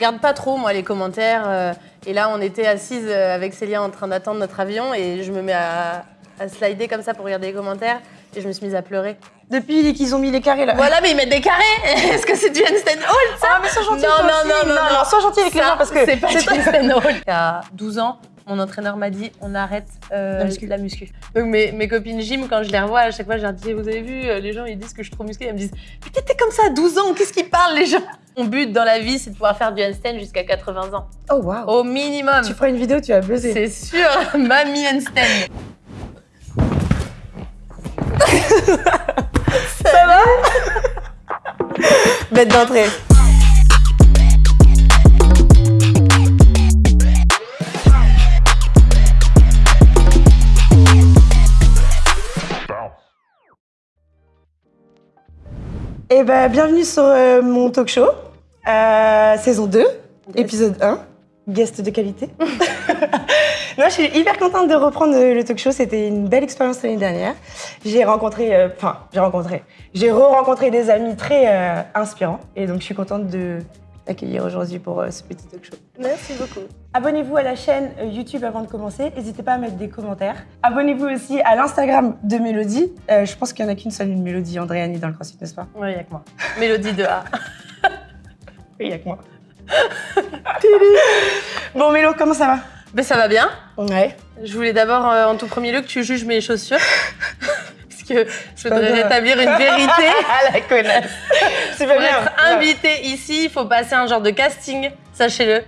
Je regarde pas trop, moi, les commentaires. euh, et là, on était assises euh, avec Célia en train d'attendre notre avion et je me mets à, à slider comme ça pour regarder les commentaires et je me suis mise à pleurer. Depuis qu'ils ont mis les carrés là. Voilà, mais ils mettent des carrés Est-ce que c'est du handstand hold, ça? Ah, mais sois gentil. Non, toi non, aussi. non, non, non. sois gentil avec les Ça, gens parce que c'est pas du handstand hold. Il y a 12 ans, mon entraîneur m'a dit on arrête euh, La muscu. Donc mes, mes copines gym, quand je les revois, à chaque fois, je leur dis vous avez vu, euh, les gens ils disent que je suis trop musclée. Elles me disent mais t'étais comme ça à 12 ans, qu'est-ce qu'ils parlent les gens? Mon but dans la vie, c'est de pouvoir faire du handstand jusqu'à 80 ans. Oh waouh. Au minimum. Tu feras une vidéo, tu vas buzzer. C'est sûr, mamie handstand. Ça va? Bête d'entrée. Eh ben, bienvenue sur euh, mon talk show, euh, saison 2, épisode 1, guest de qualité. Moi, je suis hyper contente de reprendre euh, le talk show. C'était une belle expérience l'année dernière. J'ai rencontré, euh, enfin, j'ai rencontré, j'ai re-rencontré des amis très inspirants. Et donc, je suis contente de t'accueillir aujourd'hui pour euh, ce petit talk show. Merci beaucoup. Abonnez-vous à la chaîne euh, YouTube avant de commencer. N'hésitez pas à mettre des commentaires. Abonnez-vous aussi à l'Instagram de Mélodie. Euh, je pense qu'il n'y en a qu'une seule, une Mélodie Andréani dans le CrossFit, n'est-ce pas? Oui, il y a que moi. Mélodie de A. Oui, il n'y a que moi. bon, Mélo, comment ça va? Mais ça va bien. Ouais. Je voulais d'abord, euh, en tout premier lieu, que tu juges mes chaussures. Que je voudrais rétablir une vérité. Ah, la connasse pas Pour bien. être invité ici, il faut passer un genre de casting, sachez-le.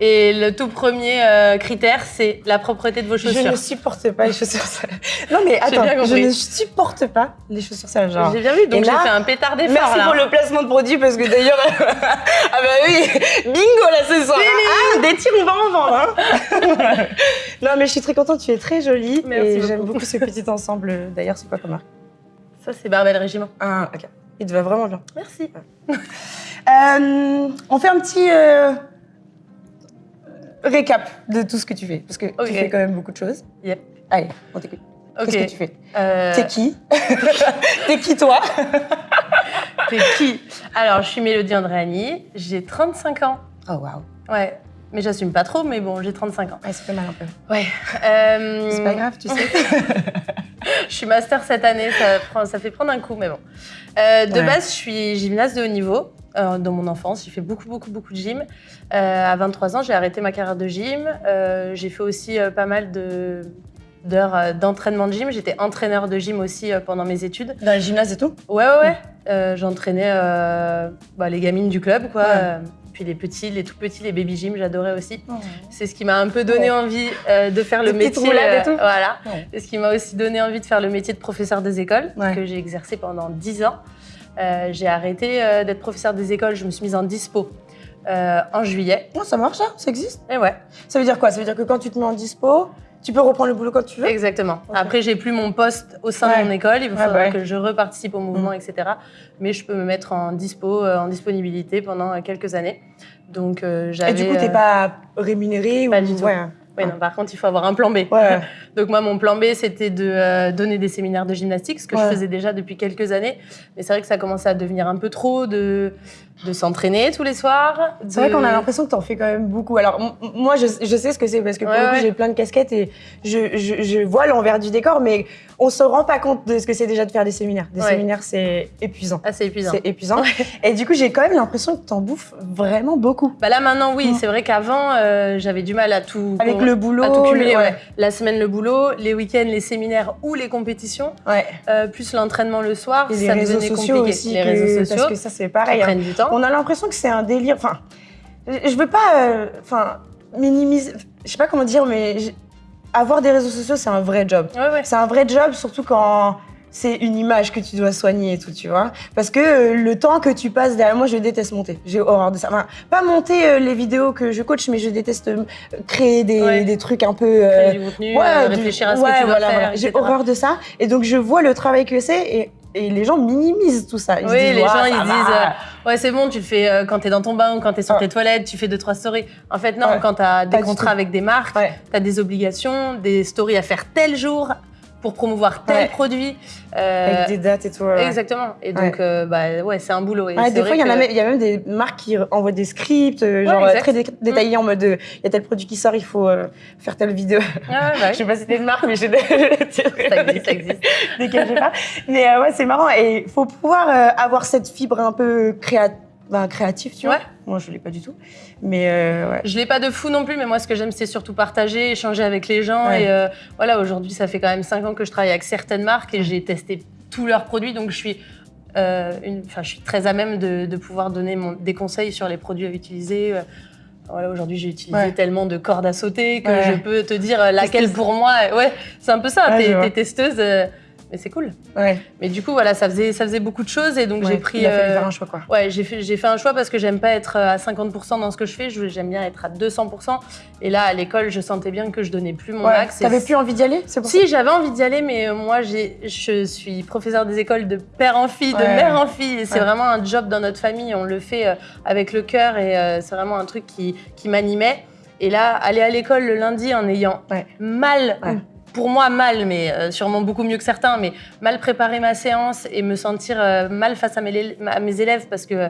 Et le tout premier euh, critère, c'est la propreté de vos Je chaussures. ne supporte pas les chaussures sales. Non, mais attends, je ne supporte pas les chaussures sales. Genre. J'ai bien vu, donc j'ai fait un pétard d'effort Merci là. pour le placement de produit parce que d'ailleurs, ah bah oui, bingo là ce soir. Ah, des tirs, on va en vendre. hein. non mais je suis très contente, tu es très jolie Merci et j'aime beaucoup ce petit ensemble. D'ailleurs, c'est quoi comme marque? Ça, c'est Barbel Régiment. Ah, ok. Il te va vraiment bien. Merci. Euh, on fait un petit euh, récap de tout ce que tu fais parce que tu fais quand même beaucoup de choses. Yep. Allez, on t'écoute. Qu'est-ce que tu fais? Euh, T'es qui? T'es qui toi? T'es qui? Alors, je suis Mélodie Andréani, j'ai 35 ans. Oh waouh. Ouais. Mais j'assume pas trop, mais bon, j'ai 35 ans. Ouais, ça fait mal un peu. Ouais. Euh, C'est pas grave, tu sais. Je suis master cette année, ça, prend- ça fait prendre un coup, mais bon. Euh, de Ouais. base, je suis gymnaste de haut niveau. euh, dans mon enfance, j'ai fait beaucoup, beaucoup, beaucoup de gym. À 23 ans, j'ai arrêté ma carrière de gym. J'ai fait aussi pas mal de d'heures d'entraînement de gym. J'étais entraîneur de gym aussi pendant mes études. Dans le gymnase et tout? Ouais, ouais, ouais. J'entraînais bah, les gamines du club, quoi. Ouais. Puis les petits, les tout petits, les baby gym, j'adorais aussi. C'est ce qui m'a un peu donné Ouais. envie euh, de faire le métier. et euh, tout voilà. Ouais. Et ce qui m'a aussi donné envie de faire le métier de professeur des écoles, Ouais. que j'ai exercé pendant 10 ans. Euh, j'ai arrêté d'être professeur des écoles, je me suis mise en dispo en juillet. Non, ça marche ça? Ça existe? Et ouais, Ça veut dire quoi? Ça veut dire que quand tu te mets en dispo, tu peux reprendre le boulot quand tu veux exactement. Ok. Après, j'ai plus mon poste au sein Ouais. de mon école, il Ouais, faudra bah ouais. que je reparticipe au mouvement, etc. Mais je peux me mettre en dispo, euh, en disponibilité pendant euh, quelques années. Donc, euh, j'avais. Et du coup, t'es euh, pas rémunéré pas ou... du tout. Ouais. non, par contre, il faut avoir un plan B. Ouais. Donc moi, mon plan B, c'était de euh, donner des séminaires de gymnastique, ce que Ouais. je faisais déjà depuis quelques années. Mais c'est vrai que ça commençait à devenir un peu trop de, de s'entraîner tous les soirs. C'est vrai qu'on a l'impression que t'en fais quand même beaucoup. Alors, moi, je, je sais ce que c'est parce que pour Ouais, le coup, ouais. j'ai plein de casquettes et je, je, je vois l'envers du décor, mais on se rend pas compte de ce que c'est déjà de faire des séminaires. Des Ouais. séminaires, c'est épuisant. Ah, c'est épuisant. C'est épuisant. Et du coup, j'ai quand même l'impression que t'en bouffes vraiment beaucoup. Bah là, maintenant, oui. Mm. C'est vrai qu'avant, euh, j'avais du mal à tout... Avec le boulot. à tout cumuler, le-. La semaine, le boulot, les week-ends, les séminaires ou les compétitions, ouais. euh, plus l'entraînement le soir, Et les ça réseaux devenait sociaux compliqué. aussi. les réseaux Parce sociaux, que ça, c'est pareil. hein. du temps. On a l'impression que c'est un délire. Enfin, je veux pas, euh, enfin, minimiser. Je sais pas comment dire, mais avoir des réseaux sociaux, c'est un vrai job. Ouais, ouais. C'est un vrai job, surtout quand c'est une image que tu dois soigner et tout, tu vois. Parce que euh, le temps que tu passes derrière moi, je déteste monter. J'ai horreur de ça. Enfin, pas monter euh, les vidéos que je coach, mais je déteste euh, créer des, Ouais. des trucs un peu. Créer du contenu, du- réfléchir à ce ouais, que tu dois voilà, voilà. J'ai horreur de ça. Et donc, je vois le travail que c'est et, et les gens minimisent tout ça. Ils Oui, disent, les gens, ils va. disent euh, Ouais, c'est bon, tu le fais euh, quand t'es dans ton bain ou quand t'es sur Ouais. tes toilettes, tu fais deux, trois stories. En fait, non, Ouais. quand t'as des Pas contrats avec des marques, Ouais. t'as des obligations, des stories à faire tel jour pour promouvoir tel Ouais. produit. Euh, Avec des dates et tout. ouais. Exactement. Et donc, euh, bah, ouais, c'est un boulot. Et des fois, il y, en a que- même- il y a même des marques qui envoient des scripts, euh, genre euh, très dé- détaillés en mode euh, il y a tel produit qui sort, il faut euh, faire telle vidéo. Ah bah, Je sais pas si c'était une marque, mais je ça existe, ça existe. j'ai pas. Mais euh, ouais, c'est marrant. Et il faut pouvoir euh, avoir cette fibre un peu créa... ben, créative, tu vois. Moi, je l'ai pas du tout. Mais euh, ouais. Je l'ai pas de fou non plus, mais moi, ce que j'aime, c'est surtout partager, échanger avec les gens. Ouais. Et euh, voilà, aujourd'hui, ça fait quand même 5 ans que je travaille avec certaines marques et j'ai testé tous leurs produits, donc je suis, euh, une, je suis très à même de, de pouvoir donner mon- des conseils sur les produits à utiliser. Euh, Voilà, aujourd'hui, j'ai utilisé Ouais. tellement de cordes à sauter que Ouais. je peux te dire laquelle Testeuse. pour moi. Ouais, c'est un peu ça. Ouais, t'es testeuse, mais c'est cool. ouais. Mais du coup, voilà, ça faisait, ça faisait beaucoup de choses et donc Ouais, j'ai pris. Il a fallu euh, faire un choix, quoi. Ouais, j'ai fait, j'ai fait un choix parce que j'aime pas être à 50% dans ce que je fais, j'aime bien être à 200%. Et là, à l'école, je sentais bien que je donnais plus mon Ouais. max. T'avais plus envie d'y aller pour Si, j'avais envie d'y aller, mais euh, moi, j'ai- je suis professeure des écoles de père en fille, de mère en fille. Et c'est vraiment un job dans notre famille, on le fait euh, avec le cœur et euh, c'est vraiment un truc qui, qui m'animait. Et là, aller à l'école le lundi en ayant Ouais. mal, Ouais. Pour moi mal, mais euh, sûrement beaucoup mieux que certains, mais mal préparer ma séance et me sentir euh, mal face à mes, à mes élèves parce que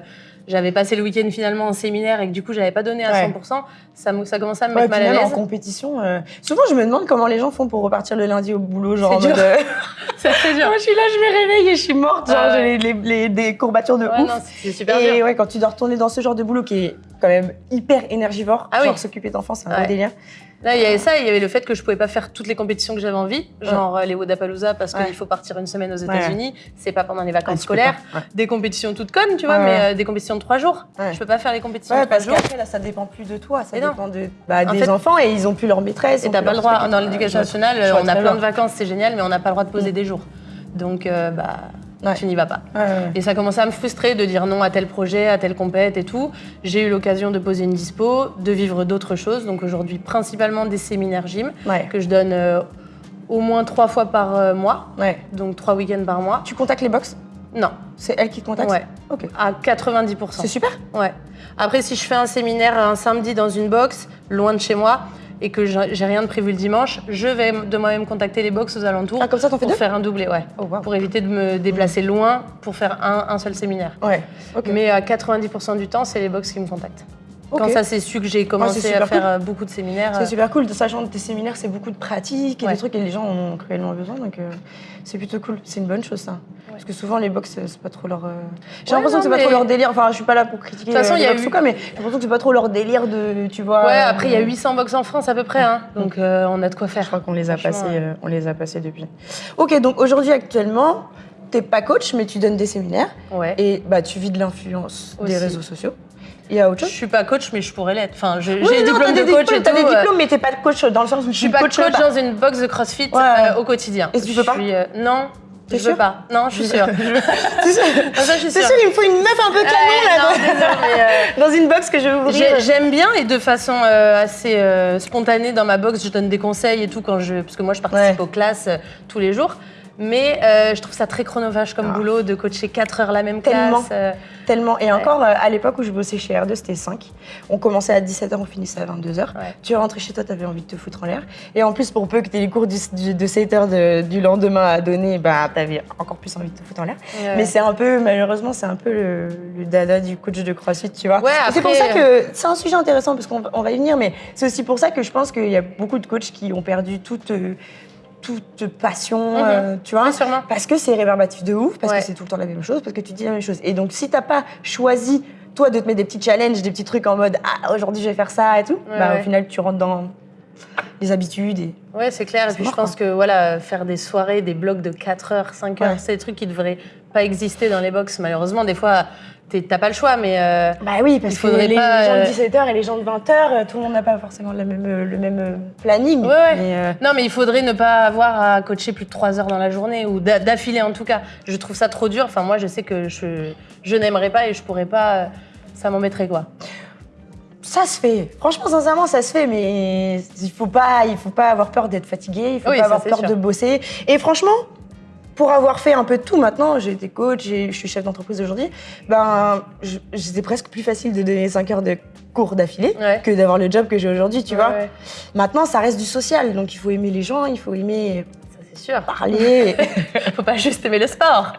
j'avais passé le week-end finalement en séminaire et que du coup j'avais pas donné à Ouais. 100%, ça, ça commençait à me Ouais, mettre mal à même en l'aise. compétition. euh, Souvent, je me demande comment les gens font pour repartir le lundi au boulot. Genre, en C'est mode. dur. euh, C'est très dur. Moi, je suis là, je me réveille et je suis morte. Genre, Ah j'ai ouais. les, les- les- des courbatures de ouf. c'est super et dur. ouais, quand tu dois retourner dans ce genre de boulot qui est quand même hyper énergivore, Ah oui. genre s'occuper d'enfants, c'est un délire. Là, il y avait ça, il y avait le fait que je pouvais pas faire toutes les compétitions que j'avais envie, genre euh, les Wodapalooza parce Ouais. qu'il faut partir une semaine aux Ouais. États-Unis, c'est pas pendant les Ouais, vacances scolaires. Ouais. des compétitions toutes connes, tu vois, Ouais, mais ouais. euh, des compétitions de trois jours. Ouais. Je peux pas faire les compétitions Ouais, de trois jours. là, ça dépend plus de toi, ça Et dépend de, bah, des fait- enfants et ils ont plus leur maîtresse. Et t'as pas le droit, dans tout. l'éducation Ouais, nationale, on a plein de vacances, c'est génial, mais on n'a pas le droit de poser Mm. des jours. Donc, euh, bah, Ouais. tu n'y vas pas. Ouais. Et ça commençait à me frustrer de dire non à tel projet, à telle compète et tout. J'ai eu l'occasion de poser une dispo, de vivre d'autres choses. Donc aujourd'hui, principalement des séminaires gym que je donne euh, au moins trois fois par euh, mois, donc trois week-ends par mois. Tu contactes les box? Non, C'est elle qui te contacte? Ouais, Ok. à 90%. C'est super? Ouais. Après, si je fais un séminaire un samedi dans une box, loin de chez moi, et que j'ai rien de prévu le dimanche, je vais de moi-même contacter les box aux alentours Ah, comme ça, t'en fais pour deux faire un doublé, ouais. Oh, wow. Pour éviter de me déplacer loin pour faire un, un seul séminaire. Ouais. Mais à 90% du temps, c'est les box qui me contactent. Ok. Quand ça s'est su que j'ai commencé à faire cool. euh, beaucoup de séminaires. C'est euh, super cool, sachant que tes séminaires, c'est beaucoup de pratiques et Ouais. des trucs et les gens en ont cruellement besoin, donc euh, c'est plutôt cool. C'est une bonne chose, ça. Parce que souvent, les box, c'est pas trop leur. euh, J'ai Ouais, l'impression que c'est pas trop leur délire. Enfin, je suis pas là pour critiquer De toute façon, les y a box eu- ou quoi, mais j'ai l'impression que c'est pas trop leur délire de. Tu vois. Ouais, après, il y a 800 box en France à peu près, hein. donc euh, on a de quoi Je faire. crois qu'on les a passés, on les a passés depuis. Ok, donc aujourd'hui, actuellement, t'es pas coach, mais tu donnes des séminaires Ouais. et bah, tu vis de l'influence des réseaux sociaux. Il y a autre Je suis pas coach, mais je pourrais l'être. Enfin, je- Oui, j'ai de des coach diplômes, T'as tout. des euh, diplômes, mais t'es pas coach dans le sens où Je suis pas coach dans une box de CrossFit Ouais. euh, au quotidien. Et tu peux pas suis, euh, Non, je veux pas. Non, je suis sûre. C'est sûr, Ah, je c'est sûr, il me faut une meuf un peu canon là, non, dans- euh, dans une box que je vais ouvrir. J'ai- J'aime bien et de façon euh, assez spontanée dans ma box, je donne des conseils et tout quand je, parce que moi je participe Ouais. aux classes tous les jours. Mais euh, je trouve ça très chronophage comme Ah. boulot de coacher 4 heures la même Tellement. classe. euh. Tellement. Et encore, euh, à l'époque où je bossais chez R2, c'était 5. On commençait à 17h, on finissait à 22h. Ouais. Tu rentrais chez toi, t'avais envie de te foutre en l'air. Et en plus, pour peu que tu aies les cours du- du- de 7h de- du lendemain à donner, bah, t'avais encore plus envie de te foutre en l'air. Ouais. Mais c'est un peu, malheureusement, c'est un peu le, le dada du coach de CrossFit, tu vois. C'est pour ça que c'est un sujet intéressant parce qu'on va- y venir, mais c'est aussi pour ça que je pense qu'il y a beaucoup de coachs qui ont perdu toute, toute passion, Mhm. euh, tu vois. Ouais, sûrement. Parce que c'est rébarbatif de ouf, parce Ouais. que c'est tout le temps la même chose, parce que tu dis la même chose. Et donc, si t'as pas choisi, toi, de te mettre des petits challenges, des petits trucs en mode Ah, aujourd'hui je vais faire ça et tout, Ouais, bah ouais. au final, tu rentres dans les habitudes. Et... Ouais, c'est clair. Et puis mort, je pense que voilà, faire des soirées, des blocs de 4 heures, 5 heures, c'est des trucs qui devraient pas exister dans les box. Malheureusement, des fois, t'as pas le choix, mais euh, Bah oui, parce Il que faudrait les, pas, les gens euh, de 17h et les gens de 20h, tout le monde n'a pas forcément la même, euh, le même euh, planning. Ouais, ouais. Mais, euh, Non, mais il faudrait ne pas avoir à coacher plus de 3 heures dans la journée ou d'a- d'affilée en tout cas. Je trouve ça trop dur. Enfin, moi, je sais que je, je n'aimerais pas et je pourrais pas. euh, Ça m'embêterait quoi. Ça se fait. Franchement, sincèrement, ça se fait, mais il faut pas, il faut pas avoir peur d'être fatigué, il faut Oui, pas avoir peur sûr. de bosser. Et franchement, pour avoir fait un peu de tout maintenant, j'ai été coach, je suis chef d'entreprise aujourd'hui, ben, c'était presque plus facile de donner 5 heures de cours d'affilée Ouais. que d'avoir le job que j'ai aujourd'hui, tu Ouais, vois. ouais. Maintenant, ça reste du social, donc il faut aimer les gens, il faut aimer Ça, sûr. parler. Faut pas juste aimer le sport.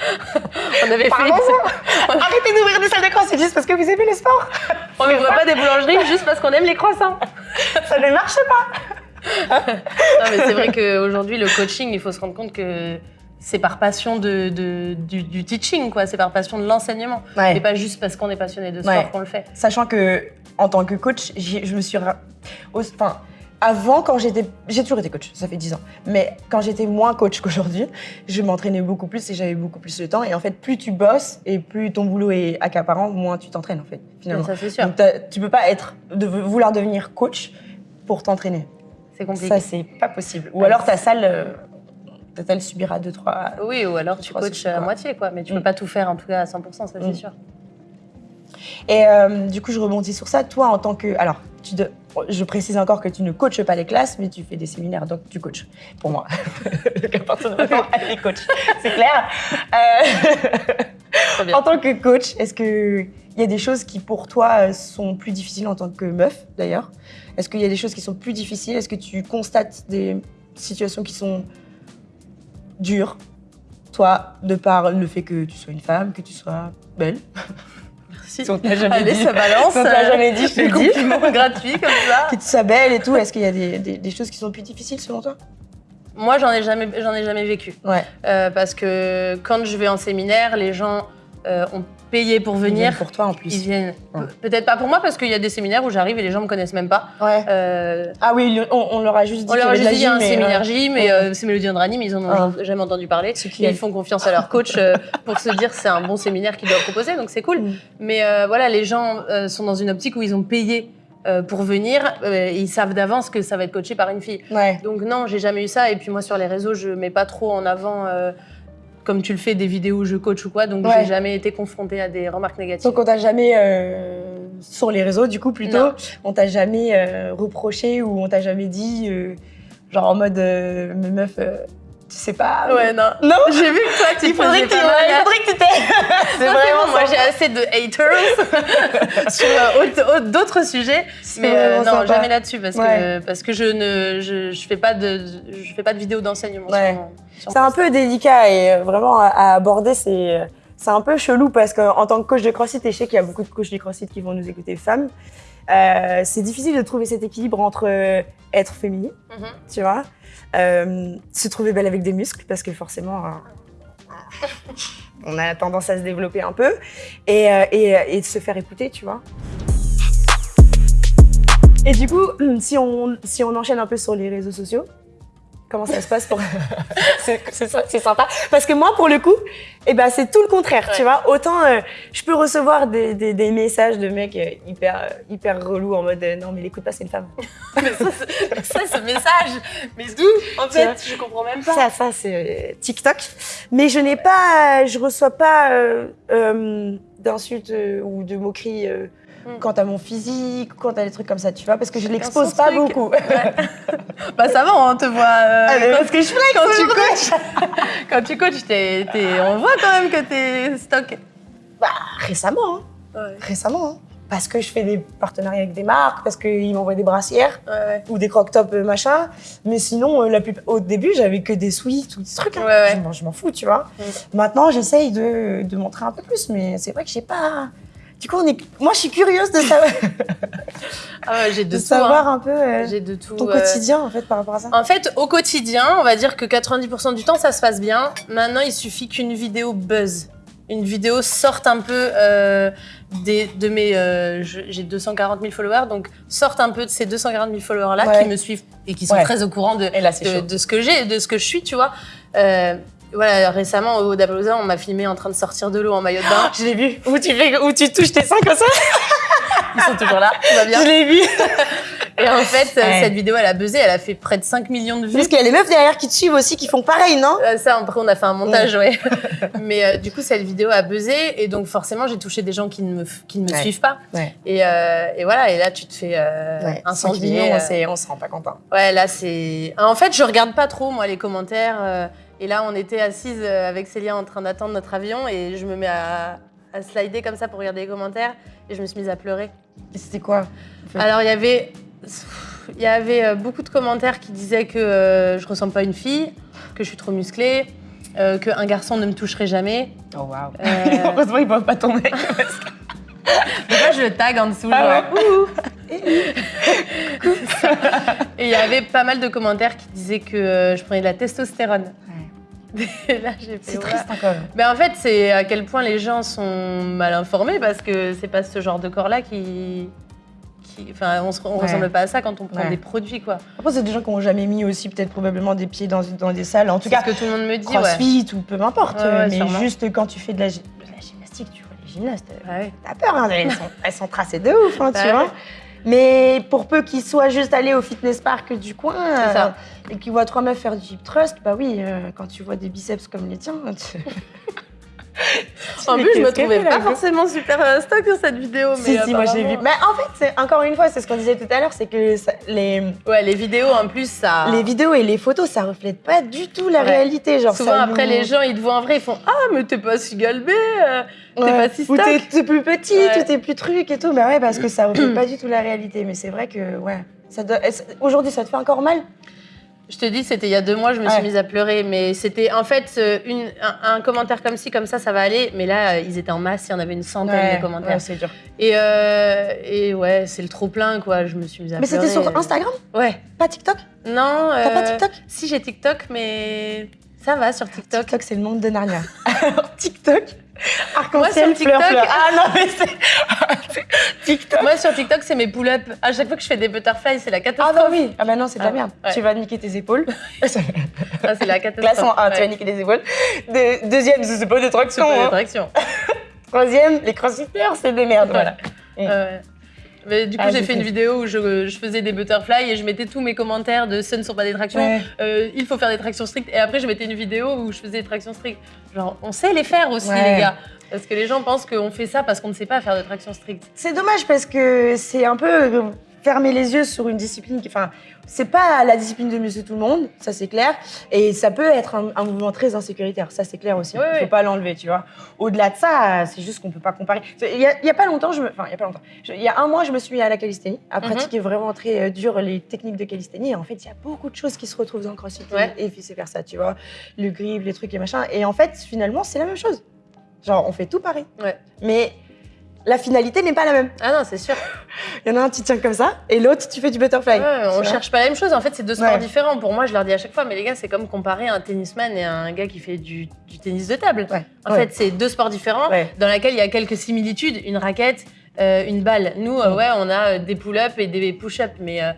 on avait fait. Arrêtez d'ouvrir des salles de croissant juste parce que vous aimez le sport. On n'ouvre pas des boulangeries juste parce qu'on aime les croissants. Ça ne marche pas. Non, mais c'est vrai qu'aujourd'hui, le coaching, il faut se rendre compte que c'est par passion de, de- du, du teaching, quoi. C'est par passion de l'enseignement. Ouais. Et pas juste parce qu'on est passionné de sport Ouais. qu'on le fait. Sachant que, en tant que coach, je me suis. Enfin, avant, quand j'étais. J'ai toujours été coach, ça fait 10 ans. Mais quand j'étais moins coach qu'aujourd'hui, je m'entraînais beaucoup plus et j'avais beaucoup plus de temps. Et en fait, plus tu bosses et plus ton boulot est accaparant, moins tu t'entraînes, en fait, finalement. Ça, c'est sûr. Donc, tu peux pas être, de, vouloir devenir coach pour t'entraîner. C'est compliqué. Ça, c'est pas possible. Ou alors ta salle, euh, salle subira deux, trois. Oui, ou alors tu coaches à quoi moitié, quoi. Mais tu Mm. peux pas tout faire, en tout cas, à 100%, ça, c'est Mm. sûr. Et euh, du coup, je rebondis sur ça. Toi, en tant que. Alors, tu de- je précise encore que tu ne coaches pas les classes, mais tu fais des séminaires, donc tu coaches. Pour moi. Donc, à partir de maintenant, elle est coach. C'est clair. Euh, en tant que coach, est-ce qu'il y a des choses qui, pour toi, euh, sont plus difficiles en tant que meuf, d'ailleurs? Est-ce qu'il y a des choses qui sont plus difficiles? Est-ce que tu constates des situations qui sont dures toi, de par le fait que tu sois une femme, que tu sois belle. Merci. Si on jamais Allez, dit. ça balance. On te l'a jamais dit, je te le dis. gratuits comme ça. Que tu sois belle et tout. Est-ce qu'il y a des, des- des choses qui sont plus difficiles selon toi? Moi, j'en ai jamais, j'en ai jamais vécu. Ouais. Euh, parce que quand je vais en séminaire, les gens euh, ont payé pour Ils viennent venir. pour toi en plus. Ils viennent. Ouais. Peut-être pas pour moi, parce qu'il y a des séminaires où j'arrive et les gens me connaissent même pas. Ouais. Euh, Ah oui, on, on leur a juste dit on leur a juste dit il y a un mais, séminaire ouais. gym et Ouais. euh, c'est Mélodie Andranim, ils en ont Ah. jamais entendu parler. Qui, ils font confiance à leur coach euh, pour se dire c'est un bon séminaire qu'ils doivent proposer, donc c'est cool. Mm. Mais euh, voilà, les gens euh, sont dans une optique où ils ont payé euh, pour venir euh, et ils savent d'avance que ça va être coaché par une fille. Ouais. Donc non, j'ai jamais eu ça. Et puis moi sur les réseaux, je mets pas trop en avant, euh, comme tu le fais, des vidéos où je coach ou quoi. Donc Ouais. j'ai jamais été confrontée à des remarques négatives. Donc on t'a jamais, euh, sur les réseaux du coup plutôt, Non. on t'a jamais euh, reproché ou on t'a jamais dit, euh, genre en mode, meuf, tu sais pas. Ouais, non. Non J'ai vu que toi, tu il faudrait, faisais que tu, il faudrait que tu t'aies. C'est vraiment moi, j'ai assez de haters sur euh, autre- autre- d'autres sujets, mais euh, non, sympa. jamais là-dessus parce que Ouais. parce que je ne je, je fais pas de je fais pas de vidéos d'enseignement. Ouais. C'est un peu délicat et euh, vraiment à, aborder, c'est euh, c'est un peu chelou parce qu'en tant que coach de CrossFit, et je sais qu'il y a beaucoup de coachs de CrossFit qui vont nous écouter femmes, euh, c'est difficile de trouver cet équilibre entre euh, être féminine, Mhm. tu vois, euh, se trouver belle avec des muscles parce que forcément, on a tendance à se développer un peu et, et, et de se faire écouter, tu vois. Et du coup, si on, si on enchaîne un peu sur les réseaux sociaux, comment ça se passe pour... c'est sympa. Parce que moi, pour le coup, eh ben, c'est tout le contraire, Ouais. tu vois. Autant euh, je peux recevoir des, des- des messages de mecs euh, hyper, euh, hyper relous en mode euh, non, mais l'écoute pas, c'est une femme. mais ça, ce message, mais d'où En vois. fait, je comprends même pas. Ça, ça c'est euh, TikTok. Mais je n'ai pas, je reçois pas d'insultes ou de moqueries Hmm. quant à mon physique, quant à des trucs comme ça, tu vois, parce que je l'expose pas truc. beaucoup. Bah ça va, on te voit. euh, Ah, mais quand, parce que je flex quand tu coaches, quand tu coaches, on voit quand même que t'es stock. Bah, récemment, hein. Ouais, récemment. hein. Parce que je fais des partenariats avec des marques, parce qu'ils m'envoient des brassières ouais, ou des croque-tops euh, machin. Mais sinon, euh, la plus... au début, j'avais que des sweats ou des trucs. hein. Je m'en- Je m'en fous, tu vois. Mm. Maintenant, j'essaye de, de montrer un peu plus, mais c'est vrai que j'ai pas. Du coup, on est... moi, je suis curieuse de savoir, Ah de, de tout. savoir hein. un peu euh, J'ai de tout. ton euh, quotidien, en fait, par rapport à ça. En fait, au quotidien, on va dire que 90% du temps, ça se passe bien. Maintenant, il suffit qu'une vidéo buzz. Une vidéo sorte un peu euh, des, de mes. euh, J'ai 240 000 followers, donc sorte un peu de ces 240 000 followers-là Ouais. qui me suivent et qui sont Ouais. très au courant de, là, de, de ce que j'ai, de ce que je suis, tu vois. Voilà, récemment, au Dapalooza, on m'a filmé en train de sortir de l'eau en maillot de bain. Je l'ai vu. Où tu, fais... où tu touches tes seins comme ça? Ils sont toujours là, tout va bien. Je l'ai vu. Et en fait, Ouais. cette vidéo, elle a buzzé, elle a fait près de 5 millions de vues. Parce qu'il y a les meufs derrière qui te suivent aussi, qui font pareil, non? Euh, Ça, après, on a fait un montage, ouais. Mais euh, du coup, cette vidéo a buzzé et donc forcément, j'ai touché des gens qui ne me, qui ne me Ouais. suivent pas. Ouais. Et, euh, et voilà, et là, tu te fais euh, Ouais, 5 incendier. euh. on se rend pas content. Ouais, là, c'est. En fait, je regarde pas trop, moi, les commentaires. Et là, on était assises euh, avec Célia en train d'attendre notre avion et je me mets à, à slider comme ça pour regarder les commentaires et je me suis mise à pleurer. C'était quoi. Alors, il y avait. Il y avait euh, beaucoup de commentaires qui disaient que euh, je ressemble pas à une fille. que je suis trop musclée, euh, qu'un garçon ne me toucherait jamais. Oh waouh. Euh, Heureusement, ils voient pas ton mec. Moi, je tag en dessous. Ah genre. Et il y avait pas mal de commentaires qui disaient que je prenais de la testostérone. Là, j'ai fait. C'est ouais. triste encore. Mais en fait, c'est à quel point les gens sont mal informés parce que c'est pas ce genre de corps-là qui. qui- Enfin, on, se- on Ouais. ressemble pas à ça quand on prend Ouais. des produits, quoi. Après, c'est des gens qui n'ont jamais mis aussi peut-être probablement des pieds dans, dans des salles. En tout cas, ce que tout le monde me dit, crossfit ou peu importe. Ouais, ouais, mais sûrement. juste quand tu fais de la, de la gymnastique, tu vois les gymnastes, t'as peur, hein, elles, sont, elles sont tracées de ouf, hein, tu vois. Mais pour peu qu'ils soient juste allés au fitness park du coin euh, et qu'ils voient trois meufs faire du hip thrust, bah oui, euh, quand tu vois des biceps comme les tiens, tu... En Mais plus, je me trouvais pas forcément super euh, stock sur cette vidéo. Si, mais si, moi j'ai vu. Mais en fait, encore une fois, c'est ce qu'on disait tout à l'heure, c'est que ça- les, Ouais, les vidéos en plus, ça. les vidéos et les photos, ça reflète pas du tout la. Ouais. réalité. Genre, Souvent ça après, nous- les gens, ils te voient en vrai, ils font Ah, mais t'es pas si galbé, euh, t'es Ouais. pas si Ou stock. t'es t'es plus petit, Ouais. est plus truc et tout. Bah ouais, parce que ça reflète pas du tout la réalité. Mais c'est vrai que, ouais. doit- Aujourd'hui, ça te fait encore mal? Je te dis, c'était il y a deux mois, je me Ouais. suis mise à pleurer. Mais c'était en fait euh, une, un, un commentaire comme ci, comme ça, ça va aller. Mais là, euh, ils étaient en masse, il y en avait une centaine de commentaires. ouais, c'est dur. Et, euh, et ouais, c'est le trop plein, quoi. Je me suis mise à Mais pleurer. c'était sur Instagram, Ouais. pas TikTok? Non. T'as pas TikTok? Si, j'ai TikTok, mais ça va sur TikTok. TikTok, c'est le monde de Narnia. Alors, TikTok, arc-en-ciel, fleur, fleur. Ah non, mais c'est. TikTok. Moi, sur TikTok, c'est mes pull-ups. À chaque fois que je fais des butterflies, c'est la Ah catastrophe. bah oui, ah bah non, c'est de la Ah, merde. ouais. Tu vas niquer tes épaules. Ah, c'est la catastrophe. Classement 1, tu vas niquer les épaules. De- deuxième, c'est pas des C'est tractions. pas hein. d'attraction. Troisième, les crossfitters, c'est des merdes. Voilà. Mais du coup, Ah, j'ai fait une vidéo où je, je faisais des butterflies et je mettais tous mes commentaires de ce ne sont pas des tractions, Ouais. euh, il faut faire des tractions strictes. Et après, je mettais une vidéo où je faisais des tractions strictes. Genre, on sait les faire aussi, Ouais. les gars. Parce que les gens pensent qu'on fait ça parce qu'on ne sait pas faire de tractions strictes. C'est dommage parce que c'est un peu euh, fermer les yeux sur une discipline qui. Enfin, c'est pas la discipline de monsieur tout le monde, ça c'est clair. Et ça peut être un, un mouvement très insécuritaire, ça c'est clair aussi. Il faut pas l'enlever, tu vois. Au-delà de ça, c'est juste qu'on peut pas comparer. Il y, a, il y a pas longtemps, je me. Enfin, il y a pas longtemps. Je- il y a un mois, je me suis mis à la calisthénie, à Mhm. pratiquer vraiment très euh, dur les techniques de calisthénie. Et en fait, il y a beaucoup de choses qui se retrouvent dans le crossfit Ouais. et vice versa, tu vois. Le grip, les trucs et machin. Et en fait, finalement, c'est la même chose. Genre, on fait tout pareil. Ouais. Mais la finalité n'est pas la même. Ah non, c'est sûr. Il y en a un, tu tiens comme ça, et l'autre, tu fais du butterfly. Ouais, on cherche pas la même chose. En fait, c'est deux sports Ouais. différents. Pour moi, je leur dis à chaque fois, mais les gars, c'est comme comparer un tennisman et un gars qui fait du, du tennis de table. Ouais. En fait, c'est deux sports différents dans lesquels il y a quelques similitudes. Une raquette, euh, une balle. Nous, euh, Mm. ouais, on a euh, des pull-ups et des push-ups, mais euh,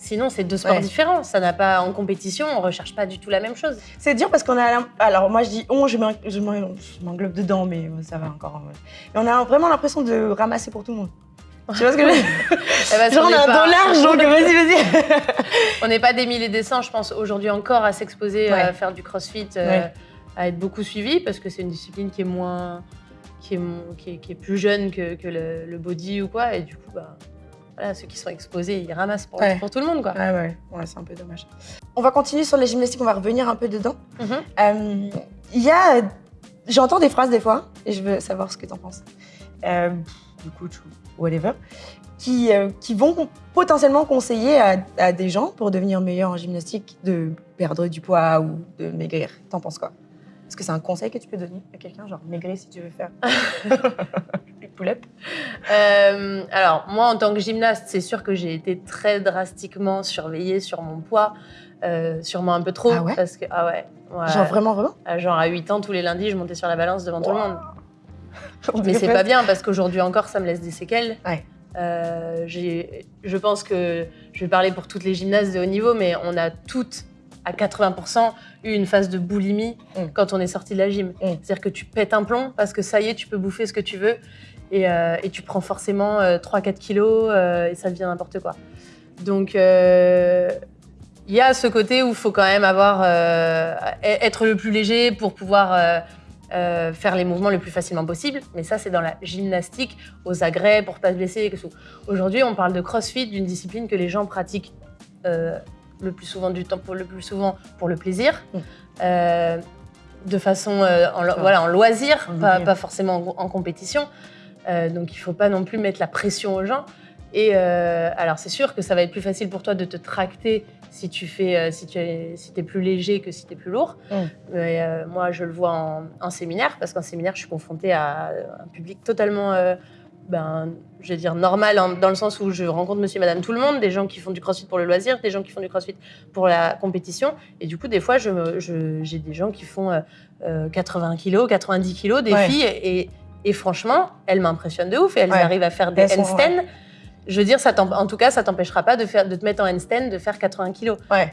sinon, c'est deux sports Ouais. différents. Ça n'a pas en compétition, on recherche pas du tout la même chose. C'est dur parce qu'on a. Alors, moi, je dis on, je m'en- je m'en- je m'englobe dedans, mais euh, ça va encore. ouais. Mais on a vraiment l'impression de ramasser pour tout le monde. Tu vois ce que je veux dire? Eh ben, Genre, on a un pas- dos large, donc vas-y, vas-y. On n'est pas des milliers des cents, je pense, aujourd'hui encore à s'exposer, Ouais. à faire du crossfit, euh, à être beaucoup suivi, parce que c'est une discipline qui est moins. qui est, qui est, qui est plus jeune que, que le, le body ou quoi, et du coup, bah. Voilà, ceux qui sont exposés, ils ramassent pour, Ouais. pour tout le monde, quoi. Ouais, ouais, ouais c'est un peu dommage. On va continuer sur les gymnastiques, on va revenir un peu dedans. Mhm. Euh, Il y a. J'entends des phrases des fois, et je veux savoir ce que tu en penses. Euh, du coach ou whatever. Qui, euh, qui vont potentiellement conseiller à, à des gens pour devenir meilleurs en gymnastique de perdre du poids ou de maigrir. T'en penses quoi? Est-ce que c'est un conseil que tu peux donner à quelqu'un, genre maigrir si tu veux faire des pull-up? Euh, alors, moi, en tant que gymnaste, c'est sûr que j'ai été très drastiquement surveillée sur mon poids, euh, sûrement un peu trop. Ah ouais? Parce que, ah ouais. ouais. Genre vraiment, vraiment? Ah, genre à 8 ans, tous les lundis, je montais sur la balance devant tout le monde. On Mais c'est pas- bien parce qu'aujourd'hui encore, ça me laisse des séquelles. Ouais. Euh, je pense que je vais parler pour toutes les gymnastes de haut niveau, mais on a toutes, à 80%, eu une phase de boulimie Mm. quand on est sorti de la gym. Mm. C'est-à-dire que tu pètes un plomb parce que ça y est, tu peux bouffer ce que tu veux et, euh, et tu prends forcément 3-4 kilos euh, et ça devient n'importe quoi. Donc, euh, il y a ce côté où il faut quand même avoir, euh, être le plus léger pour pouvoir euh, euh, faire les mouvements le plus facilement possible. Mais ça, c'est dans la gymnastique, aux agrès, pour pas se blesser. et tout. Aujourd'hui, on parle de crossfit, d'une discipline que les gens pratiquent euh, le plus souvent du temps, pour le plus souvent pour le plaisir. Mm. Euh, de façon euh, en, lo- voilà, en loisir, En pas, forcément en, en compétition. Euh, donc il ne faut pas non plus mettre la pression aux gens. Et alors, c'est sûr que ça va être plus facile pour toi de te tracter si tu fais, si tu es, si es plus léger que si tu es plus lourd. Mm. Mais moi, je le vois en, en séminaire, parce qu'en séminaire, je suis confrontée à un public totalement, ben, je vais dire, normal, en- dans le sens où je rencontre monsieur et madame tout le monde, des gens qui font du crossfit pour le loisir, des gens qui font du crossfit pour la compétition. Et du coup, des fois, je me- je- j'ai des gens qui font euh, euh, 80 kilos, 90 kilos, des Ouais. filles, et, et franchement, elles m'impressionnent de ouf, et elles Ouais. arrivent à faire des handstands. Je veux dire, ça en tout cas, ça t'empêchera pas de, faire, de te mettre en handstand, de faire 80 kilos. Ouais.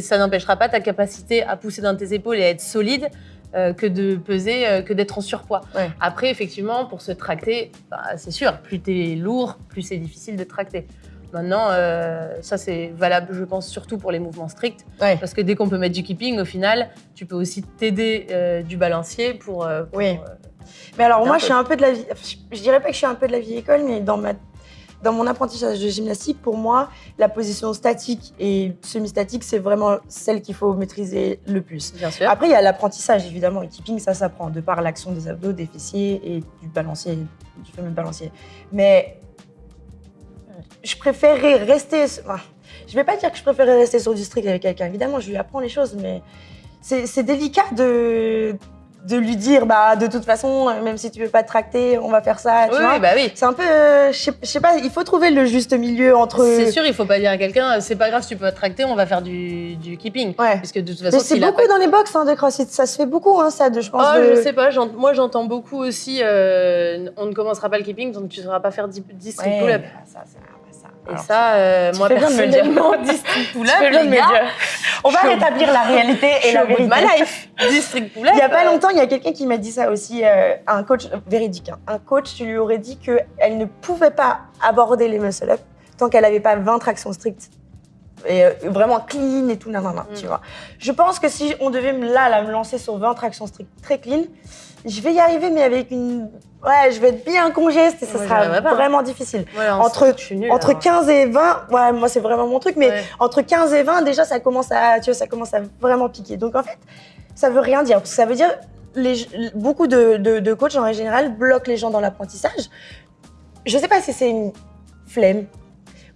Ça n'empêchera pas ta capacité à pousser dans tes épaules et à être solide euh, que de peser, euh, que d'être en surpoids. Ouais. Après, effectivement, pour se tracter, bah, c'est sûr, plus tu es lourd, plus c'est difficile de tracter. Maintenant, euh, ça c'est valable, je pense, surtout pour les mouvements stricts. Ouais. Parce que dès qu'on peut mettre du keeping, au final, tu peux aussi t'aider euh, du balancier pour. euh, pour, Oui. Mais alors, moi, peu. je suis un peu de la vie. Je, je dirais pas que je suis un peu de la vieille école, mais dans, ma, dans mon apprentissage de gymnastique, pour moi, la position statique et semi-statique, c'est vraiment celle qu'il faut maîtriser le plus. bien sûr. Après, il y a l'apprentissage, évidemment, et keeping, ça s'apprend de par l'action des abdos, des fessiers et du balancier, du fameux balancier. Mais je préférerais rester. enfin, je vais pas dire que je préférerais rester sur du strict avec quelqu'un. Évidemment, je lui apprends les choses, mais c'est délicat de, de lui dire, bah, de toute façon, même si tu veux pas te tracter, on va faire ça. tu Oui, vois. oui, bah oui. C'est un peu, euh, je sais- pas, il faut trouver le juste milieu entre. C'est sûr, il faut pas dire à quelqu'un, c'est pas grave si tu peux pas te tracter, on va faire du, du keeping. Ouais. Parce que de toute façon, c'est beaucoup pas- dans les box hein, de CrossFit, ça se fait beaucoup, hein, ça, de, je pense. Oh, de- je sais pas, moi j'entends beaucoup aussi, euh, on ne commencera pas le keeping, donc tu ne sauras pas faire 10, 10 strict Ouais, pull-up. ça, Et Alors, ça, euh, moi personnellement, 10 strict pull-up, tu fais bien de les me le gars, dire. On va rétablir la réalité et la vérité. ma life. 10 strict pull-up. Il y a pas euh, longtemps, il y a quelqu'un qui m'a dit ça aussi, euh, un coach euh, véridique. hein. Un coach, tu lui aurais dit qu'elle ne pouvait pas aborder les muscle-up tant qu'elle n'avait pas 20 tractions strictes. Et euh, vraiment clean et tout, nan, nan, nan, Mm. tu vois. Je pense que si on devait là, là, me lancer sur 20 tractions strictes très clean, je vais y arriver, mais avec une. Ouais, je vais être bien congeste et ça sera hein. vraiment difficile. ouais, entre- nulle, Entre alors. 15 et 20, ouais, moi c'est vraiment mon truc, mais Ouais. entre 15 et 20, déjà ça commence à, tu vois, ça commence à vraiment piquer. Donc en fait, ça veut rien dire. Parce que ça veut dire les, beaucoup de, de, de coachs en général bloquent les gens dans l'apprentissage. Je sais pas si c'est une flemme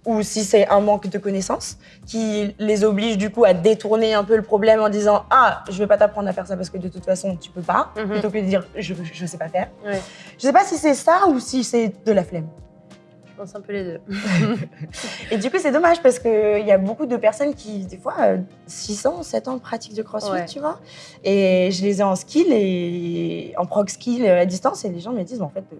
ou si c'est un manque de connaissances qui les oblige du coup à détourner un peu le problème en disant ah je vais pas t'apprendre à faire ça parce que de toute façon tu peux pas Mhm. plutôt que de dire je je sais pas faire. Ouais. Je sais pas si c'est ça ou si c'est de la flemme. Je pense un peu les deux. Et du coup, c'est dommage parce qu'il y a beaucoup de personnes qui, des fois, euh, 6 ans, 7 ans de pratique de crossfit, Ouais. tu vois. Et je les ai en skill et en prog skill euh, à distance et les gens me disent, en fait, euh,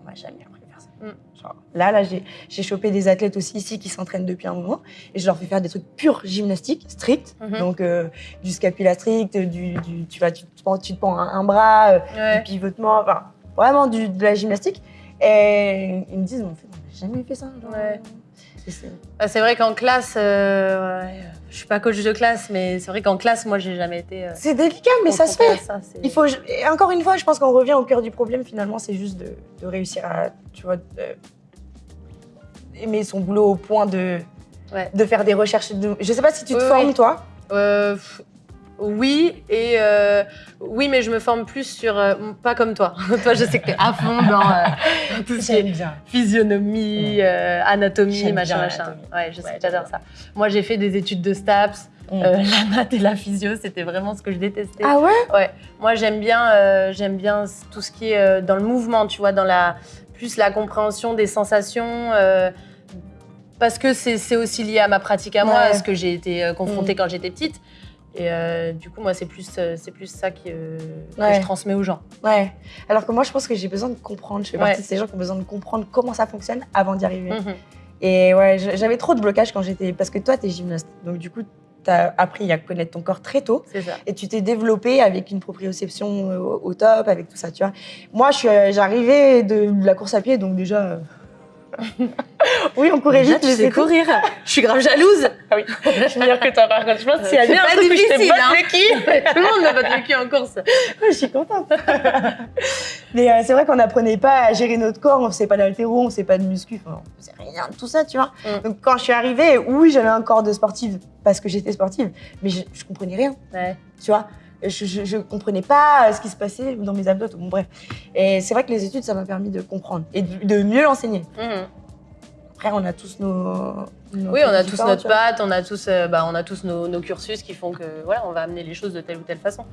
on m'a jamais appris à faire ça. Mm. Genre, là, là, j'ai chopé des athlètes aussi ici qui s'entraînent depuis un moment et je leur fais faire des trucs purs gymnastiques, stricts. Mhm. Donc, euh, du scapula strict, du, du- tu, vas, tu, te pends, tu te pends un, un bras, euh, Ouais. du pivotement, enfin, vraiment du, de la gymnastique. Et ils me disent, fait, on n'a jamais fait ça. genre. Ouais. Et c'est- vrai qu'en classe, euh, je suis pas coach de classe, mais c'est vrai qu'en classe, moi, j'ai jamais été. euh, C'est délicat, mais ça se fait. ça, Il faut, et encore une fois, je pense qu'on revient au cœur du problème. Finalement, c'est juste de, de réussir à, tu vois, aimer son boulot au point de, Ouais. de faire des recherches. De... Je sais pas si tu te Oui, formes, oui. toi. Euh, oui, et euh, oui, mais je me forme plus sur. euh, pas comme toi. toi, je sais que tu es à fond dans euh, tout ce qui est bien. physionomie, euh, anatomie, machin, machin. Ouais, je sais Ouais, que j'adore ça. Moi, j'ai fait des études de STAPS. Mm. la maths et la physio, c'était vraiment ce que je détestais. Ah ouais? Ouais, moi j'aime bien, j'aime bien tout ce qui est dans le mouvement, tu vois, dans la plus la compréhension des sensations, parce que c'est aussi lié à ma pratique à moi, Ouais. à ce que j'ai été confrontée Mm. quand j'étais petite. Et euh, du coup, moi, c'est plus, euh, c'est plus ça qui, euh, que je transmets aux gens. Ouais. Alors que moi, je pense que j'ai besoin de comprendre. Je fais Ouais. partie de ces gens qui ont besoin de comprendre comment ça fonctionne avant d'y arriver. Mhm. Et ouais, j'avais trop de blocages quand j'étais. Parce que toi, t'es gymnaste. Donc, du coup, t'as appris à connaître ton corps très tôt. C'est ça. et tu t'es développé avec une proprioception au, top, avec tout ça, tu vois. Moi, j'arrivais de la course à pied, donc déjà. Oui, on courait Déjà, vite, tu mais sais c'est tout. courir. Je suis grave jalouse. Ah oui, je suis meilleure que toi, par contre. Je pense que s'il y a C'est bien un pas truc où je botte hein. le cul, Tout le monde me bat le cul en course. Ouais, je suis contente. mais euh, c'est vrai qu'on n'apprenait pas à gérer notre corps, on faisait pas d'haltéro, on faisait pas de muscu, enfin, on faisait rien de tout ça, tu vois. Mm. Donc quand je suis arrivée, oui, j'avais un corps de sportive parce que j'étais sportive, mais je, je comprenais rien. Ouais. tu vois. Je, je comprenais pas euh, ce qui se passait dans mes abdos, bon bref. Et c'est vrai que les études, ça m'a permis de comprendre et de, de mieux l'enseigner. Mhm. Après, on a tous nos. nos Oui, on a tous notre patte, on a tous, euh, bah, on a tous nos, nos cursus qui font que voilà, on va amener les choses de telle ou telle façon.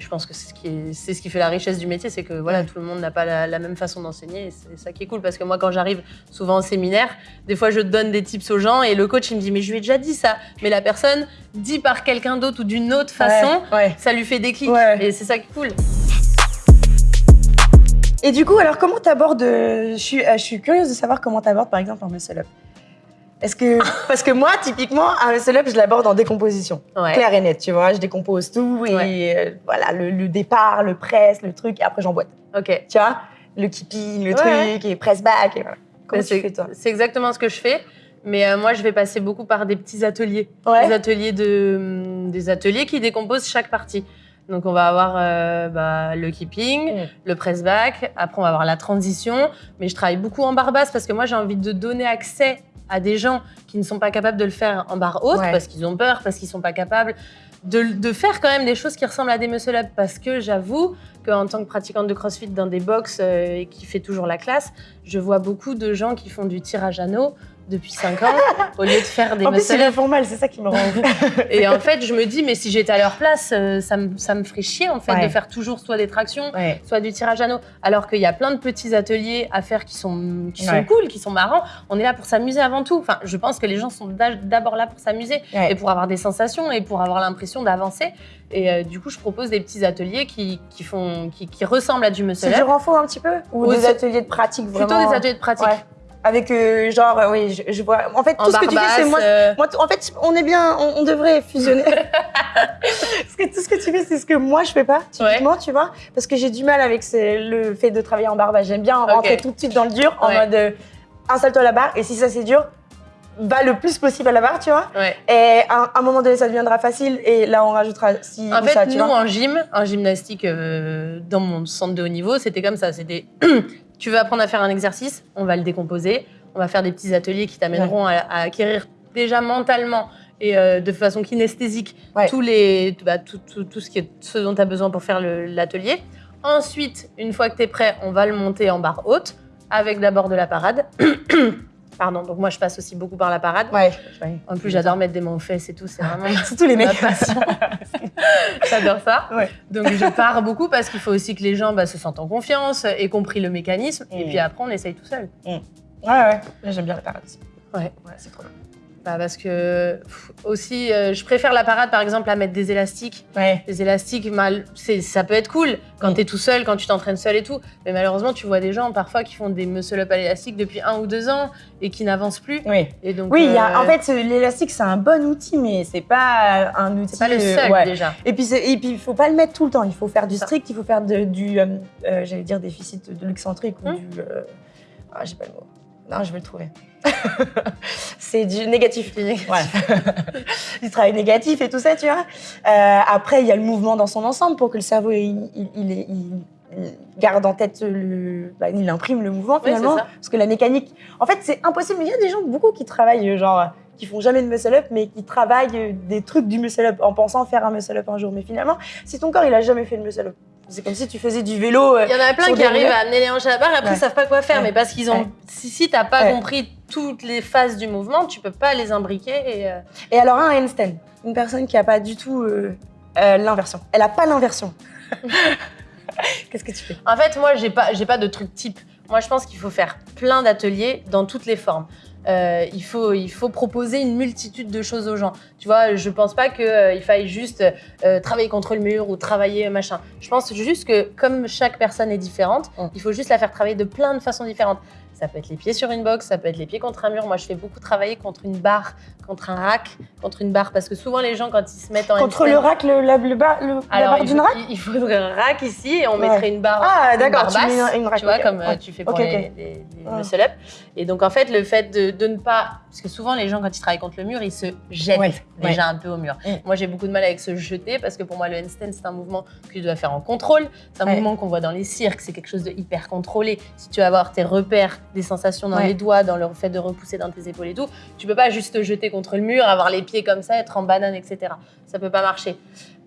Et je pense que c'est ce qui, est- c'est ce qui fait la richesse du métier, c'est que voilà, Ouais. tout le monde n'a pas la, la même façon d'enseigner. et C'est ça qui est cool parce que moi, quand j'arrive souvent en séminaire, des fois je donne des tips aux gens et le coach il me dit mais je lui ai déjà dit ça, mais la personne dit par quelqu'un d'autre ou d'une autre façon, Ouais, ouais. ça lui fait des clics. Et c'est ça qui est cool. Et du coup, alors comment t'abordes euh, je, suis, euh, je suis curieuse de savoir comment t'abordes par exemple un muscle up. Est-ce que parce que moi typiquement un muscle up je l'aborde en décomposition, Ouais. clair et net, tu vois, je décompose tout et Ouais. euh, voilà le, le départ, le press, le truc et après j'emboîte, Ok. tu vois, le keeping, le Ouais. truc et press back et voilà. Comment tu c'est- fais toi? C'est exactement ce que je fais. Mais euh, moi, je vais passer beaucoup par des petits ateliers. Ouais. Des ateliers de, hum, des ateliers qui décomposent chaque partie. Donc, on va avoir euh, bah, le keeping, Mm. le press back. Après, on va avoir la transition. Mais je travaille beaucoup en barre basse parce que moi, j'ai envie de donner accès à des gens qui ne sont pas capables de le faire en barre haute Ouais. parce qu'ils ont peur, parce qu'ils sont pas capables de, de faire quand même des choses qui ressemblent à des muscle up. Parce que j'avoue qu'en tant que pratiquante de CrossFit dans des box euh, et qui fait toujours la classe, je vois beaucoup de gens qui font du tirage anneau depuis 5 ans au lieu de faire des En plus muscle ils up. le font mal, c'est ça qui me rend. Et en fait, je me dis, mais si j'étais à leur place, euh, ça me, ça me ferait chier en fait Ouais. de faire toujours soit des tractions, ouais. soit du tirage anneau. Alors qu'il y a plein de petits ateliers à faire qui sont, qui sont cool, qui sont marrants. On est là pour s'amuser avant tout. Enfin, je pense que les gens sont d'a- d'abord là pour s'amuser et pour avoir des sensations et pour avoir l'impression d'avancer. Et euh, du coup, je propose des petits ateliers qui, qui, font, qui, qui ressemblent à du muscle C'est du renfort un petit peu? Ou Ou des c'est- ateliers de pratique vraiment Plutôt des ateliers de pratique. Ouais. Avec euh, genre, euh, oui, je, je vois. En fait, En tout ce que tu fais, c'est moi. euh, moi, en fait, on est bien, on, on devrait fusionner. parce que tout ce que tu fais, c'est ce que moi je fais pas, typiquement, tu vois. Parce que j'ai du mal avec le fait de travailler en barre basse. J'aime bien rentrer tout de suite dans le dur, en Ouais. mode euh, installe-toi à la barre, et si ça c'est dur, va le plus possible à la barre, tu vois. ouais. Et à un, moment donné, ça deviendra facile, et là, on rajoutera si En fait, ça, tu nous, vois. en gym, en gymnastique, euh, dans mon centre de haut niveau, c'était comme ça. C'était, tu veux apprendre à faire un exercice, on va le décomposer. On va faire des petits ateliers qui t'amèneront à, à acquérir déjà mentalement et euh, de façon kinesthésique Ouais. tous les, bah, tout, tout- tout ce, qui est, ce dont tu as besoin pour faire l'atelier. Ensuite, une fois que tu es prêt, on va le monter en barre haute avec d'abord de la parade. Pardon, donc moi je passe aussi beaucoup par la parade. Ouais. ouais. En plus, j'adore mettre des mains aux fesses et tout, c'est vraiment Surtout les mecs. J'adore ça. Ouais. Donc je pars beaucoup parce qu'il faut aussi que les gens bah, se sentent en confiance, aient compris le mécanisme, et Mm. puis après on essaye tout seul. Ouais, ouais. J'aime bien la parade aussi. Ouais. Ouais, c'est trop bien. Bah, parce que pff, aussi, euh, je préfère la parade par exemple à mettre des élastiques. Ouais. Les élastiques, mal, c'est- ça peut être cool quand Mm. t'es tout seul, quand tu t'entraînes seul et tout. Mais malheureusement, tu vois des gens parfois qui font des muscle-up à l'élastique depuis un ou deux ans et qui n'avancent plus. Oui. Et donc, Oui, il y a- euh, en fait, l'élastique, c'est un bon outil, mais c'est pas un outil. c'est pas le euh, seul ouais. déjà. Et puis, et puis, il faut pas le mettre tout le temps. Il faut faire du strict, il faut faire de- du, j'allais dire, déficit de l'excentrique ou Hum. du. Ah, j'ai pas le mot. Non, je vais le trouver. c'est du négatif. Voilà. du travail négatif et tout ça, tu vois. Euh, après, il y a le mouvement dans son ensemble pour que le cerveau il, il- il est- il- il garde en tête le. bah, il imprime le mouvement finalement. parce que la mécanique. En fait, c'est impossible. Il y a des gens, beaucoup qui travaillent, genre, qui font jamais de muscle up, mais qui travaillent des trucs du muscle up en pensant faire un muscle up un jour. Mais finalement, si ton corps il a jamais fait le muscle up, c'est comme si tu faisais du vélo. euh, Il y en a plein qui arrivent à amener les hanches à la barre et après ils savent pas quoi faire. Mais parce qu'ils ont. Si, si t'as pas compris toutes les phases du mouvement, tu peux pas les imbriquer. Et, euh, Et alors un handstand, une personne qui a pas du tout euh, euh, l'inversion. Elle a pas l'inversion. Qu'est-ce que tu fais? En fait, moi, j'ai pas, j'ai pas de truc type. Moi, je pense qu'il faut faire plein d'ateliers dans toutes les formes. Euh, il, faut, il faut proposer une multitude de choses aux gens. Tu vois, je pense pas qu'il faille juste euh, travailler contre le mur ou travailler euh, machin. Je pense juste que comme chaque personne est différente, Mm. il faut juste la faire travailler de plein de façons différentes. Ça peut être les pieds sur une box, ça peut être les pieds contre un mur. Moi, je fais beaucoup travailler contre une barre, contre un rack, contre une barre. Parce que souvent, les gens, quand ils se mettent en Contre handstand- le rack, le, la, le bar- le- la barre d'une rack il- faudrait un rack ici et on Ouais. mettrait une barre, Ah, d'accord, tu mets une- une rack, tu vois, comme euh, Ouais. tu fais pour Ok, les, ok. les- les Ah. muscle-up. Et donc, en fait, le fait de, de ne pas... Parce que souvent, les gens, quand ils travaillent contre le mur, ils se jettent Ouais, déjà un peu au mur. Mm. Moi, j'ai beaucoup de mal avec se jeter parce que pour moi, le handstand, c'est un mouvement que tu dois faire en contrôle. C'est un Ouais. mouvement qu'on voit dans les cirques. C'est quelque chose de hyper contrôlé. Si tu vas avoir tes repères, des sensations dans Ouais. les doigts, dans le fait de repousser dans tes épaules et tout, tu peux pas juste te jeter contre le mur, avoir les pieds comme ça, être en banane, etc. Ça peut pas marcher.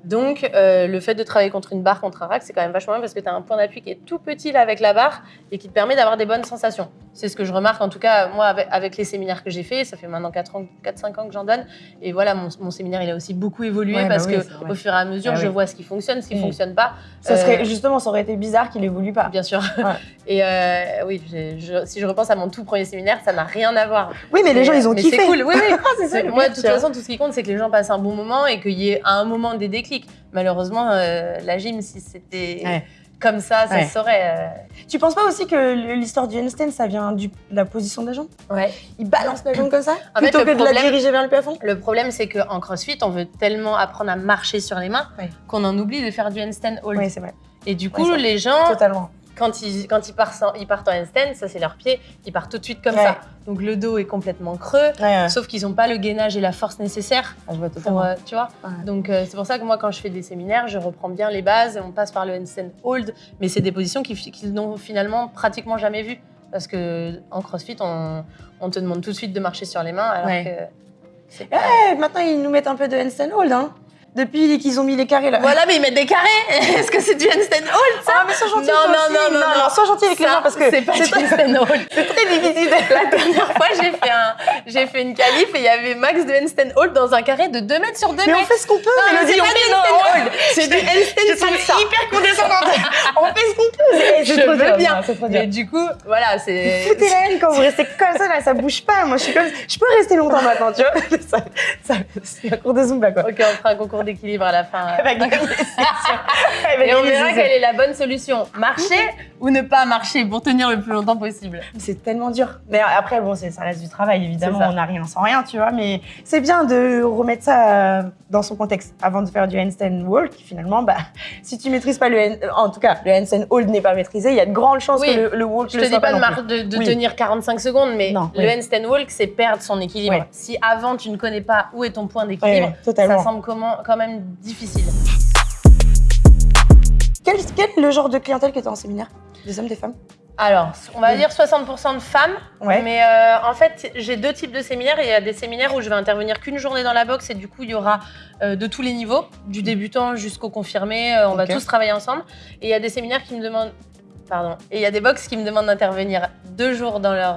Donc, euh, le fait de travailler contre une barre, contre un rack, c'est quand même vachement bien parce que tu as un point d'appui qui est tout petit là avec la barre et qui te permet d'avoir des bonnes sensations. C'est ce que je remarque, en tout cas, moi, avec, avec les séminaires que j'ai fait, ça fait maintenant 4-5 ans, que j'en donne. Et voilà, mon, mon, séminaire, il a aussi beaucoup évolué Ouais, bah parce oui, que au fur et à mesure, Ah je oui. vois ce qui fonctionne, ce qui Mm. fonctionne pas. Ça Euh, serait, justement, ça aurait été bizarre qu'il évolue pas. Bien sûr. Ouais. Et euh, oui, je- si je repense à mon tout premier séminaire, ça n'a rien à voir. Oui, mais les gens, ils ont mais kiffé. C'est cool, oui, oui. c'est ça, C'est- le Moi, de toute façon, tout ce qui compte, c'est que les gens passent un bon moment et qu'il y ait à un moment des déclics. Malheureusement, euh, la gym, si c'était Ouais. comme ça, ça Ouais. se saurait. euh. Tu penses pas aussi que l'histoire du handstand, ça vient du- de la position de la jambe Ouais. Il balance la jambe comme ça En Plutôt le que de la problème- diriger vers le plafond? Le problème, c'est qu'en crossfit, on veut tellement apprendre à marcher sur les mains Ouais. qu'on en oublie de faire du handstand hold. Oui, c'est vrai. Et du coup, les gens, Totalement. Quand ils, quand ils, partent, en- ils partent en handstand, ça c'est leur pied, ils partent tout de suite comme Ouais. ça. Donc le dos est complètement creux, Ouais, ouais. sauf qu'ils n'ont pas le gainage et la force nécessaire Ah, je vois pour, totalement. euh, tu vois. Donc euh, c'est pour ça que moi, quand je fais des séminaires, je reprends bien les bases et on passe par le handstand hold, mais c'est des positions qu'ils n'ont finalement pratiquement jamais vues. Parce que en CrossFit, on, on te demande tout de suite de marcher sur les mains, alors que pas- Eh, maintenant, ils nous mettent un peu de handstand hold, hein. Depuis qu'ils ont mis les carrés là. Voilà, mais ils mettent des carrés. Est-ce que c'est du handstand hold ça Ah, mais sois gentil. Non, non, aussi. non, non, non. Sois gentil avec les Ça, gens parce que c'est pas c'est du handstand hold. c'est très difficile. La dernière fois, j'ai fait, un, j'ai fait une qualif et il y avait max de handstand hold dans un carré de 2 mètres sur 2 Mais on mètres. fait ce qu'on peut, Non, mais c'est on pas du non, on- hold. C'est du suis salsa. hyper condescendante. on fait ce qu'on peut. C'est Je dur. bien. Non, C'est Mais du coup, voilà, c'est. Foutez la haine quand vous restez comme ça, là, ça bouge pas. Moi, je suis comme, je peux rester longtemps maintenant, tu vois. C'est un cours de Zumba, quoi. Ok, on fera un concours d'équilibre à la fin. Elle va gagner, c'est sûr. Elle va Et on verra quelle est la bonne solution. Marcher ou ne pas marcher pour tenir le plus longtemps possible. C'est tellement dur. Mais après, bon, ça reste du travail, évidemment. On n'a rien sans rien, tu vois. Mais c'est bien de remettre ça euh, dans son contexte avant de faire du handstand walk. Finalement, bah, si tu maîtrises pas le hand- en tout cas, le handstand hold n'est pas maîtrisé, il y a de grandes chances Oui. que le, le walk Je le te dis pas de, Oui. tenir 45 secondes, mais Non, le oui. handstand walk, c'est perdre son équilibre. Si avant tu ne connais pas où est ton point d'équilibre, ça semble comment, quand même difficile. Quel, quel est le genre de clientèle que tu as en séminaire? Des hommes, des femmes? Alors, on va dire 60% de femmes, Ouais. mais euh, en fait, j'ai deux types de séminaires. Il y a des séminaires où je vais intervenir qu'une journée dans la boxe et du coup, il y aura euh, de tous les niveaux, du débutant jusqu'au confirmé. euh, on va tous travailler ensemble. Et il y a des séminaires qui me demandent, pardon, et il y a des box qui me demandent d'intervenir deux jours dans leur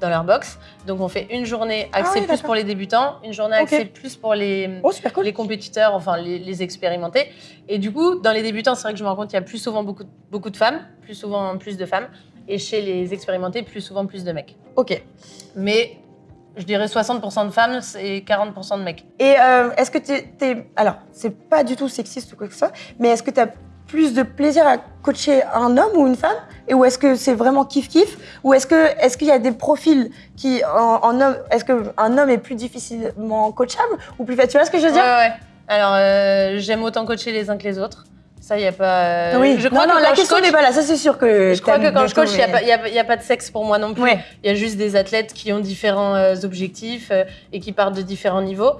dans leur box. Donc, on fait une journée axée Ah oui, plus pour les débutants, une journée Ok. axée plus pour les Oh, cool. les compétiteurs, enfin les, les expérimentés. Et du coup, dans les débutants, c'est vrai que je me rends compte qu'il y a plus souvent beaucoup, de- beaucoup de femmes, plus souvent plus de femmes. Et chez les expérimentés, plus souvent plus de mecs. Ok. Mais je dirais 60% de femmes et 40% de mecs. Et euh, est-ce que tu es, Alors, c'est pas du tout sexiste ou quoi que ce soit, mais est-ce que tu as plus de plaisir à coacher un homme ou une femme Et ou est-ce que c'est vraiment kiff-kiff Ou est-ce que est-ce qu'il y a des profils qui, en, en homme, est-ce qu'un homme est plus difficilement coachable ou plus facile Tu vois ce que je veux Ouais, dire ouais. Alors, euh, j'aime autant coacher les uns que les autres. Ça, il n'y a pas. euh, Oui, Je crois non, non, la question n'est pas là, ça c'est sûr que. je crois que quand je coach, il n'y a, pas- a- a de sexe pour moi non plus. Ouais. Il y a juste des athlètes qui ont différents euh, objectifs euh, et qui partent de différents niveaux.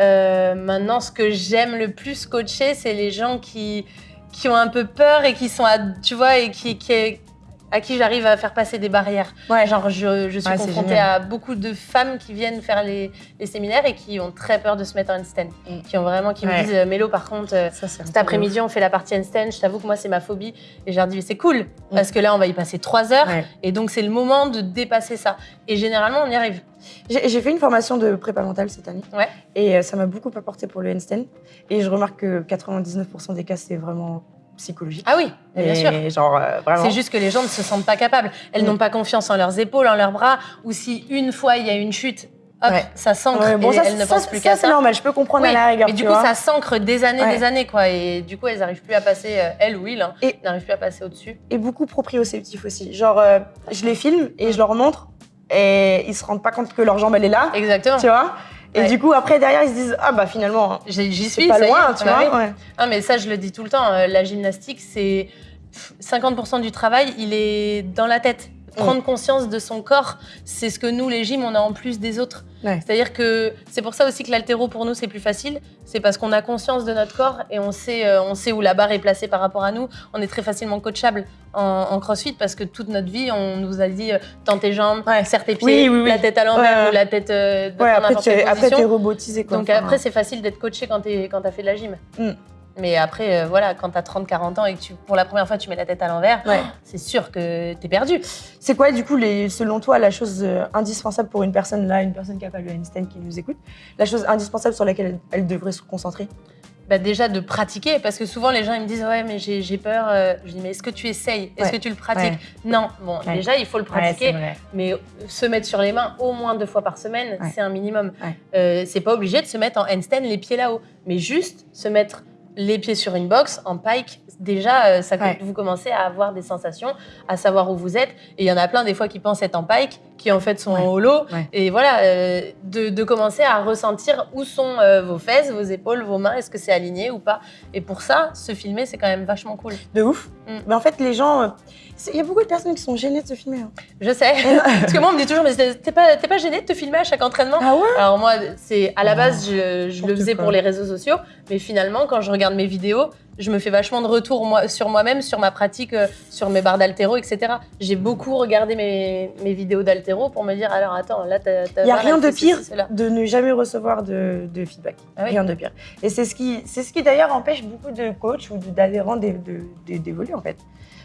Euh, maintenant, ce que j'aime le plus coacher, c'est les gens qui, qui ont un peu peur et qui sont, à, tu vois, et qui, qui- à qui j'arrive à faire passer des barrières. Ouais. Genre, je, je suis Ouais, confrontée à beaucoup de femmes qui viennent faire les, les séminaires et qui ont très peur de se mettre en handstand. Mm. Qui ont vraiment, qui Ouais. me disent, euh, Mélo, par contre, euh, Ça, cet après-midi, on fait la partie handstand. Je t'avoue que moi, c'est ma phobie. Et je leur dis, mais c'est cool, parce que là, on va y passer trois heures. Mm. Et donc, c'est le moment de dépasser ça. Et généralement, on y arrive. J'ai fait une formation de prépa mentale cette année. Ouais. Et euh, ça m'a beaucoup apporté pour le handstand. Et je remarque que 99% des cas, c'est vraiment psychologique. Ah oui, bien sûr. Genre, euh. C'est juste que les gens ne se sentent pas capables. Elles Mm. n'ont pas confiance en leurs épaules, en leurs bras. Ou si une fois, il y a une chute, hop, Ouais. ça s'ancre Ouais, bon, et ça, elles ne ça, pensent plus ça, qu'à c'est ça. normal, je peux comprendre Oui, à la rigueur. mais du coup, vois. ça s'ancre des années, Ouais. des années, quoi. Et du coup, elles n'arrivent plus à passer, euh, elles ou ils, hein, Et- n'arrivent plus à passer au-dessus. Et beaucoup proprioceptifs aussi. Genre, euh, je les filme et je leur montre et ils se rendent pas compte que leur jambe, elle est là. Exactement. Tu vois? Et Ouais. du coup, après, derrière, ils se disent Ah, bah finalement, J'y suis, pas loin, tu vois. ouais. Ah, mais ça, je le dis tout le temps. euh, la gymnastique, c'est pff, 50% du travail, il est dans la tête. Prendre conscience de son corps, c'est ce que nous, les gyms, on a en plus des autres. Ouais. C'est-à-dire que c'est pour ça aussi que l'altéro, pour nous, c'est plus facile. C'est parce qu'on a conscience de notre corps et on sait, euh, on sait où la barre est placée par rapport à nous. On est très facilement coachable en, en crossfit parce que toute notre vie, on nous a dit euh, tends tes jambes, Ouais. serre tes pieds, Oui, oui, oui. la tête à l'envers Ouais, ou la tête euh, Ouais, après, tu es, après, robotisé. Quoi. Donc après, c'est facile d'être coaché quand tu as fait de la gym. Mais après, euh, voilà, quand t'as 30-40 ans et que tu, pour la première fois tu mets la tête à l'envers, Ouais. c'est sûr que t'es perdu. C'est quoi, du coup, les, selon toi, la chose euh, indispensable pour une personne là, une personne qui a pas le handstand qui nous écoute, la chose indispensable sur laquelle elle, elle devrait se concentrer? Bah déjà de pratiquer, parce que souvent les gens ils me disent ouais mais j'ai peur. euh, Je dis mais est-ce que tu essayes? Est-ce Ouais. que tu le pratiques? Ouais. Non. Bon, Ouais. déjà il faut le pratiquer. Mais se mettre sur les mains au moins deux fois par semaine, c'est un minimum. Euh, c'est pas obligé de se mettre en handstand les pieds là-haut, mais juste se mettre les pieds sur une box en pike. Déjà, euh, ça, Ouais. vous commencez à avoir des sensations, à savoir où vous êtes. Et il y en a plein des fois qui pensent être en pike, qui en fait sont Ouais. en holo. Ouais. Et voilà, euh, de, de commencer à ressentir où sont euh, vos fesses, vos épaules, vos mains, est-ce que c'est aligné ou pas. Et pour ça, se filmer, c'est quand même vachement cool. De ouf. Mm. Mais en fait, les gens. Il y a beaucoup de personnes qui sont gênées de se filmer. hein. Je sais. Parce que moi, on me dit toujours, mais t'es pas, pas gêné de te filmer à chaque entraînement? Ah ouais? Alors moi, c'est à la Oh, base, je, je le faisais quoi. pour les réseaux sociaux, mais finalement, quand je regarde mes vidéos, je me fais vachement de retours moi, sur moi-même, sur ma pratique, euh, sur mes barres d'altéro, etc. J'ai beaucoup regardé mes, mes vidéos d'altéro pour me dire, alors attends, là, t'as... Il n'y a rien de pire de ne jamais recevoir de, de feedback. Ah oui. Rien de pire. Et c'est ce qui, ce qui d'ailleurs empêche beaucoup de coachs ou d'adhérents d'évoluer en fait.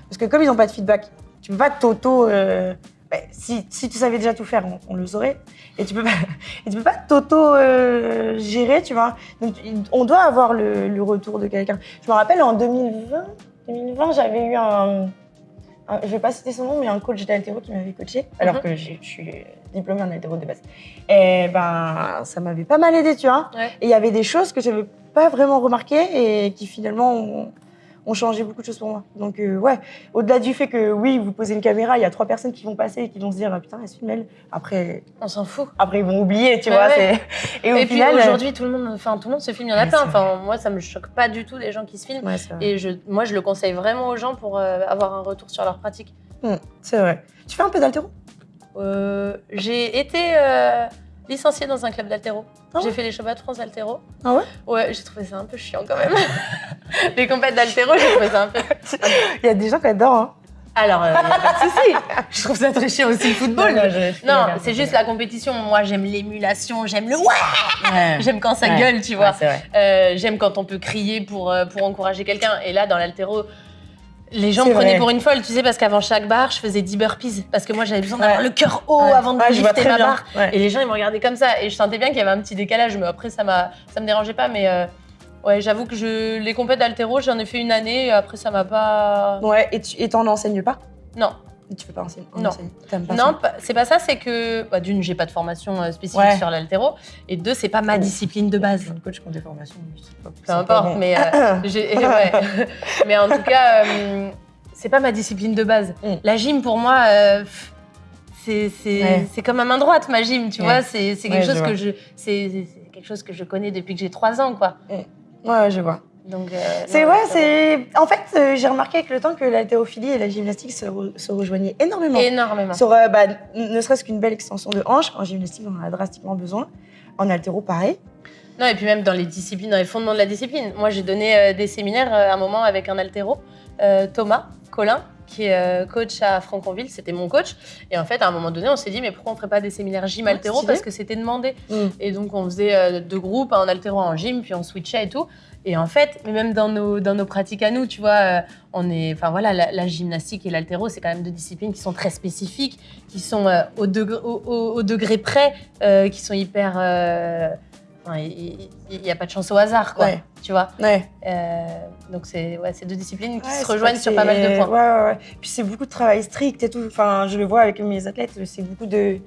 Parce que comme ils n'ont pas de feedback, tu peux pas t'auto. euh, bah, si, si tu savais déjà tout faire, on, on le saurait. Et tu peux pas, et tu peux pas t'auto euh, tu vois. Donc on doit avoir le, le retour de quelqu'un. Je me rappelle en 2020, 2020 j'avais eu un, un- je vais pas citer son nom, mais un coach d'altéro qui m'avait coaché, alors Mhm. que je suis diplômée en altéro de base. Et ben, ça m'avait pas mal aidé, tu vois. Ouais. Et il y avait des choses que j'avais pas vraiment remarquées et qui finalement ont, ont changé beaucoup de choses pour moi. Donc, euh, ouais, au-delà du fait que oui, vous posez une caméra, il y a trois personnes qui vont passer et qui vont se dire, ah, putain, elle se filme elle. Après, On s'en fout. après, ils vont oublier, tu vois. ouais. Et au Et puis final. euh, aujourd'hui, tout le monde, enfin tout le monde se filme. Il y en a plein. Enfin moi, ça me choque pas du tout des gens qui se filment. Ouais. Et je, moi, je le conseille vraiment aux gens pour euh, avoir un retour sur leur pratique. C'est vrai. Tu fais un peu d'altéro Euh, j'ai été licenciée dans un club d'altéro. Ah j'ai ouais fait les championnats de France d'altéro. Ah ouais Ouais, j'ai trouvé ça un peu chiant quand même. les compètes d'altéro, j'ai trouvé ça un peu. Il y a des gens qui adorent. Hein. Alors, pas de souci. Je trouve ça très chiant aussi le football. Non, c'est juste la compétition. Moi, j'aime l'émulation, j'aime le ouais, Ouais. j'aime quand ça Ouais. gueule, tu vois. Ouais. Euh, j'aime quand on peut crier pour, euh, pour encourager quelqu'un. Et là, dans l'altéro, les gens me prenaient vrai. pour une folle, tu sais, parce qu'avant chaque barre, je faisais 10 burpees. Parce que moi, j'avais besoin d'avoir Ouais. le cœur haut Ouais. avant de Ouais, lifter ma barre. Et les gens, ils me regardaient comme ça. Et je sentais bien qu'il y avait un petit décalage. Mais après, ça, ça me dérangeait pas. Mais euh, ouais, j'avoue que je, les compètes d'altéro, j'en ai fait une année. Et après, ça m'a pas. Ouais, et tu et t'en enseignes pas? Non. Tu peux pas enseigner en Non. pas Non, c'est pas ça. C'est que, bah, d'une, j'ai pas de formation euh, spécifique Ouais. sur l'altéro. Et deux, c'est pas ma discipline de base. Le coach qui ont des formations, pas- Peu importe, bon. mais, euh, ouais. mais en tout cas, euh, c'est pas ma discipline de base. Mm. La gym, pour moi, euh, c'est Ouais. comme à main droite, ma gym, tu vois. C'est quelque, chose que je c'est- quelque chose que je connais depuis que j'ai 3 ans, quoi. Ouais, je vois. Donc, euh, C'est ouais, c'est. En fait, euh, j'ai remarqué avec le temps que l'haltérophilie et la gymnastique se, re- se rejoignaient énormément. Énormément. Sur, euh, bah, ne serait-ce qu'une belle extension de hanche. En gymnastique, on en a drastiquement besoin. En haltéro, pareil. Non, et puis même dans les disciplines, dans les fondements de la discipline. Moi, j'ai donné euh, des séminaires euh, à un moment avec un altéro, euh, Thomas Colin, qui est coach à Franconville, c'était mon coach. Et en fait, à un moment donné, on s'est dit, mais pourquoi on ferait pas des séminaires gym altéro? Parce que c'était demandé. Mm. Et donc, on faisait deux groupes, un altéro en gym, puis on switchait et tout. Et en fait, mais même dans nos, dans nos pratiques à nous, tu vois, euh, on est, enfin voilà, la, la gymnastique et l'altéro, c'est quand même deux disciplines qui sont très spécifiques, qui sont euh, au, degré, au, au- au degré près, euh, qui sont hyper. Il n'y a pas de chance au hasard, quoi. Ouais. Tu vois. Ouais. Donc c'est ouais, deux disciplines qui se rejoignent sur pas mal de points. Puis c'est beaucoup de travail strict et tout. Enfin, je le vois avec mes athlètes, c'est beaucoup de,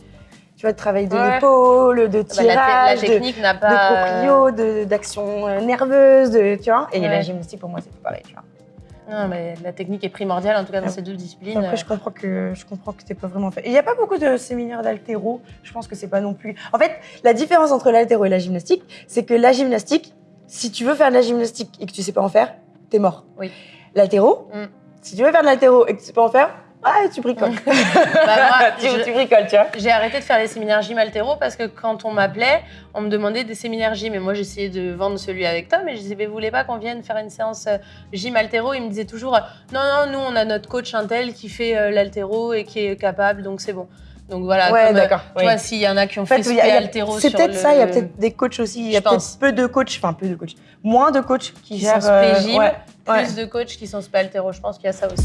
tu vois, de travail de Ouais. l'épaule, de Bah, la, te- la tirage, de, technique n'a de pas. proprio, de- d'action euh, nerveuse, de, tu vois. Et Ouais. la gymnastique, pour moi, c'est tout pareil, tu vois. Non, mais la technique est primordiale, en tout cas dans Ouais. ces deux disciplines. Après, je comprends que je comprends que t'es pas vraiment fait. Il n'y a pas beaucoup de séminaires d'altéro. Je pense que c'est pas non plus. En fait, la différence entre l'altéro et la gymnastique, c'est que la gymnastique, si tu veux faire de la gymnastique et que tu sais pas en faire, t'es mort. Oui. L'altéro, Mm. si tu veux faire de l'altéro et que tu sais pas en faire, ah, tu bricoles. Bah, moi, tu, je- tu bricoles, tu vois. J'ai arrêté de faire les séminaires gym altéro parce que quand on m'appelait, on me demandait des séminaires gym et moi j'essayais de vendre celui avec Tom et je disais mais vous voulez pas qu'on vienne faire une séance euh, gym altéro Il me disait toujours euh, non non nous on a notre coach Intel qui fait euh, l'altéro et qui est capable donc c'est bon. Donc voilà, Ouais, euh, d'accord, tu oui. vois, s'il y en a qui ont En fait, fait altéro c'est peut-être ça, il y a peut-être des coachs aussi, il y a peut-être peu de coachs, enfin peu de coachs, moins de coachs qui, qui gèrent. sont spé euh, gym, ouais, plus ouais. de coachs qui sont spé altéro. Je pense qu'il y a ça aussi.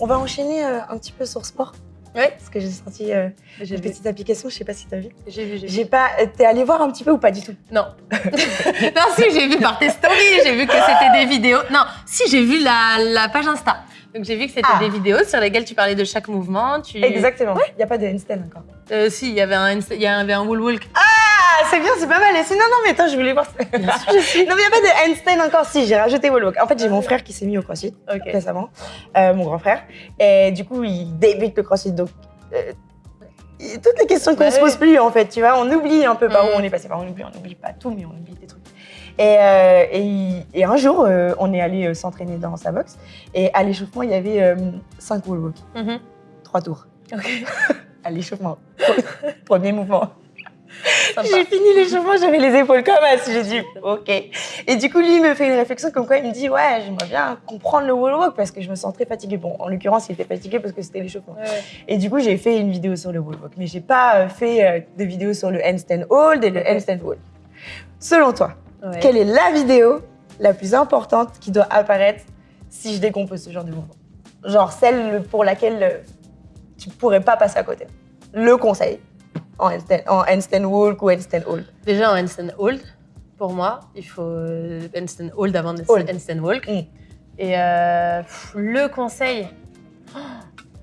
On va enchaîner euh, un petit peu sur sport. Ouais. Parce que j'ai sorti euh, une vu, petite application, je sais pas si t'as vu. j'ai vu, j'ai vu. J'ai pas. euh, T'es allé voir un petit peu ou pas du tout? Non. non, si, j'ai vu par tes stories, j'ai vu que c'était des vidéos. Non, si, j'ai vu la, la page Insta. Donc j'ai vu que c'était Ah. des vidéos sur lesquelles tu parlais de chaque mouvement. Tu... Exactement. Il n'y a pas de handstand encore. Euh, si, il y avait un, il y avait un wall walk. Ah, c'est bien, c'est pas mal. Et Non, non, mais attends, je voulais voir. ça. non, mais il n'y a pas de handstand encore. Si, j'ai rajouté wall walk. En fait, j'ai mon frère qui s'est mis au crossfit Ok. récemment, euh, mon grand frère. Et du coup, il débute le crossfit. Donc, euh, toutes les questions qu'on Bah se pose plus, en fait, tu vois, on oublie un peu par où Mm. on est passé. Enfin, on oublie, on oublie pas tout, mais on oublie des trucs. Et, euh, et, il- et un jour, euh, on est allé euh, s'entraîner dans sa box. Et à l'échauffement, il y avait 5 wall walk, Mhm. 3 tours. À l'échauffement. Premier mouvement. J'ai fini l'échauffement, j'avais les épaules comme as. J'ai dit, ok. Et du coup, lui, il me fait une réflexion comme quoi il me dit, ouais, j'aimerais bien comprendre le wall walk parce que je me sens très fatiguée. Bon, en l'occurrence, il était fatigué parce que c'était l'échauffement. Ouais. Et du coup, j'ai fait une vidéo sur le wall walk, mais j'ai pas euh, fait euh, de vidéo sur le handstand hold et le handstand hold. Selon toi, Ouais. quelle est la vidéo la plus importante qui doit apparaître si je décompose ce genre de mouvement? Genre celle pour laquelle euh, tu pourrais pas passer à côté. Le conseil en handstand, en handstand walk ou handstand hold. Déjà en handstand hold, pour moi, il faut euh, handstand hold avant de Hold. handstand walk. Mm. Et euh, pff, le conseil, oh,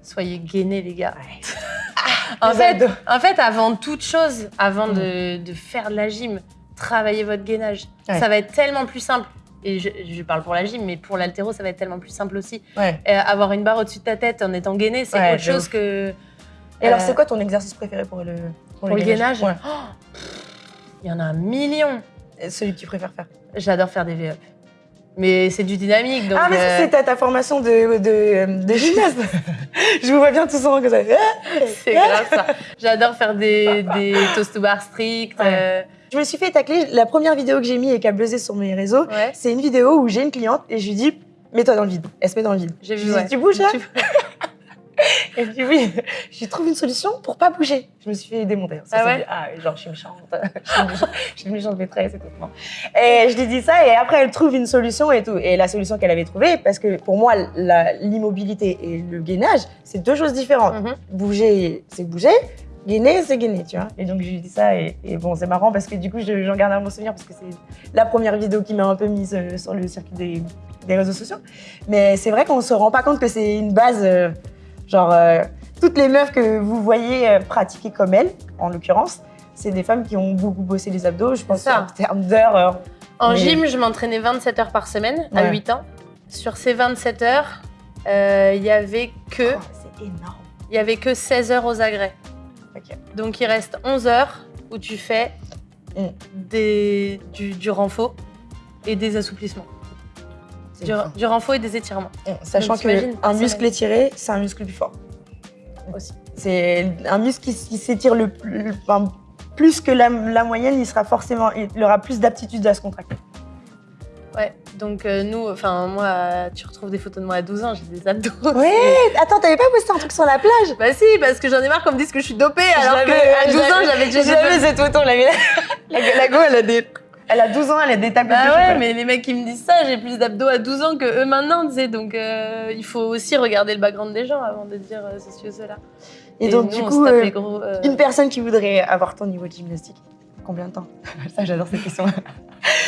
soyez gainés les gars. en, fait, abdos. en fait, avant toute chose, avant Mm. de, de faire de la gym, travaillez votre gainage. Ouais. Ça va être tellement plus simple. Et je, je parle pour la gym, mais pour l'altéro, ça va être tellement plus simple aussi. Ouais. Euh, avoir une barre au-dessus de ta tête en étant gainé, c'est autre chose ouf. que. Et alors, Euh, c'est quoi ton exercice préféré pour le Pour le gainage Ouais. Il y en a un million. Et Celui que tu préfères faire. J'adore faire des V-up. Mais c'est du dynamique, donc... ah, mais euh, c'est ta, formation de, de, de gymnaste. je vous vois bien tout souvent comme ça. c'est grave ça. J'adore faire des, des toast to bar strict. Ouais. euh, Je me suis fait tacler. La première vidéo que j'ai mis et qui a buzzé sur mes réseaux, ouais. c'est une vidéo où j'ai une cliente et je lui dis Mets-toi dans le vide. Elle se met dans le vide. J'ai Je vu, lui dis, ouais. Tu bouges là Me dit Oui. Je lui trouve une solution pour pas bouger. Je me suis fait démonter. Ça, Ah ouais dit, ah, genre, je suis méchante. je suis méchante, une maîtresse et tout. Non. Et je lui dis ça et après, elle trouve une solution et tout. Et la solution qu'elle avait trouvée, parce que pour moi, l'immobilité et le gainage, c'est deux choses différentes. Mhm. bouger, c'est bouger. Gainer, c'est gainer, tu vois. Et donc, je lui dis ça. Et, et bon, c'est marrant parce que du coup, je- j'en garde un bon souvenir parce que c'est la première vidéo qui m'a un peu mise euh, sur le circuit des, des réseaux sociaux. Mais c'est vrai qu'on se rend pas compte que c'est une base. Genre, euh, toutes les meufs que vous voyez euh, pratiquer comme elle, en l'occurrence, c'est des femmes qui ont beaucoup bossé les abdos, je pense, ça. en termes d'heures. En Mais- gym, je m'entraînais 27 heures par semaine à Ouais. 8 ans. Sur ces 27 heures, euh, il y avait que oh, c'est énorme. il y avait que 16 heures aux agrès. Donc il reste 11 heures où tu fais Mm. des, du, du renfort et des assouplissements. Du, du renfort et des étirements. Sachant qu'un muscle étiré, c'est un muscle plus fort. Aussi. C'est un muscle qui, qui s'étire le, le- enfin, plus que la, la moyenne, il sera forcément, il aura plus d'aptitude à se contracter. Ouais, donc euh, nous, enfin moi, tu retrouves des photos de moi à 12 ans, j'ai des abdos. Ouais, attends, t'avais pas posté un truc sur la plage? Bah si, parce que j'en ai marre qu'on me dise que je suis dopée, alors que à je 12 ans, j'avais déjà J'avais cette photo, l'avait. La, la go, elle a des, elle a 12 ans, elle a des tapes de Bah touche, ouais, mais les mecs qui me disent ça, j'ai plus d'abdos à 12 ans que eux maintenant, tu sais, donc euh, il faut aussi regarder le background des gens avant de dire euh, ceci ou cela. Et, donc nous, du coup, euh, gros, euh, une personne qui voudrait avoir ton niveau de gymnastique, combien de temps Ça, j'adore cette question.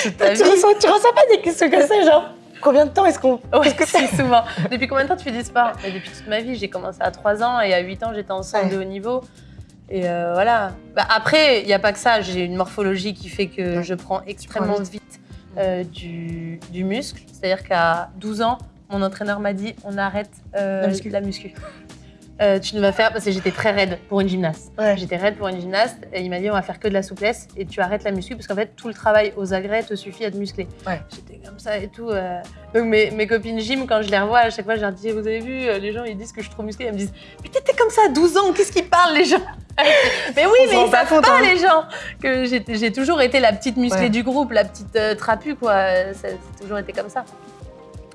toute ta tu, reçois, tu reçois pas des questions comme ça, genre Combien de temps est-ce qu'on. Ouais, qu'est-ce que souvent. Depuis combien de temps tu fais du sport? Bah, Depuis toute ma vie. J'ai commencé à 3 ans et à 8 ans, j'étais en centre Ouais. de haut niveau. Et euh, voilà. Bah, après, il n'y a pas que ça. J'ai une morphologie qui fait que je prends extrêmement vite. vite euh, du, du muscle. C'est-à-dire qu'à 12 ans, mon entraîneur m'a dit on arrête euh, La muscu. la muscu. Euh, tu ne vas faire parce que j'étais très raide pour une gymnaste. Ouais. J'étais raide pour une gymnaste et il m'a dit on va faire que de la souplesse et tu arrêtes la muscu parce qu'en fait tout le travail aux agrès te suffit à te muscler. Ouais. J'étais comme ça et tout. euh. Donc mes, mes copines gym quand je les revois à chaque fois je leur dis vous avez vu euh, les gens ils disent que je suis trop musclée elles me disent mais t'étais comme ça à 12 ans qu'est-ce qu'ils parlent les gens? Mais oui On mais ils pas savent compte, pas hein. les gens que j'ai toujours été la petite musclée Ouais. du groupe la petite euh, trapue quoi. Ça- C'est toujours été comme ça.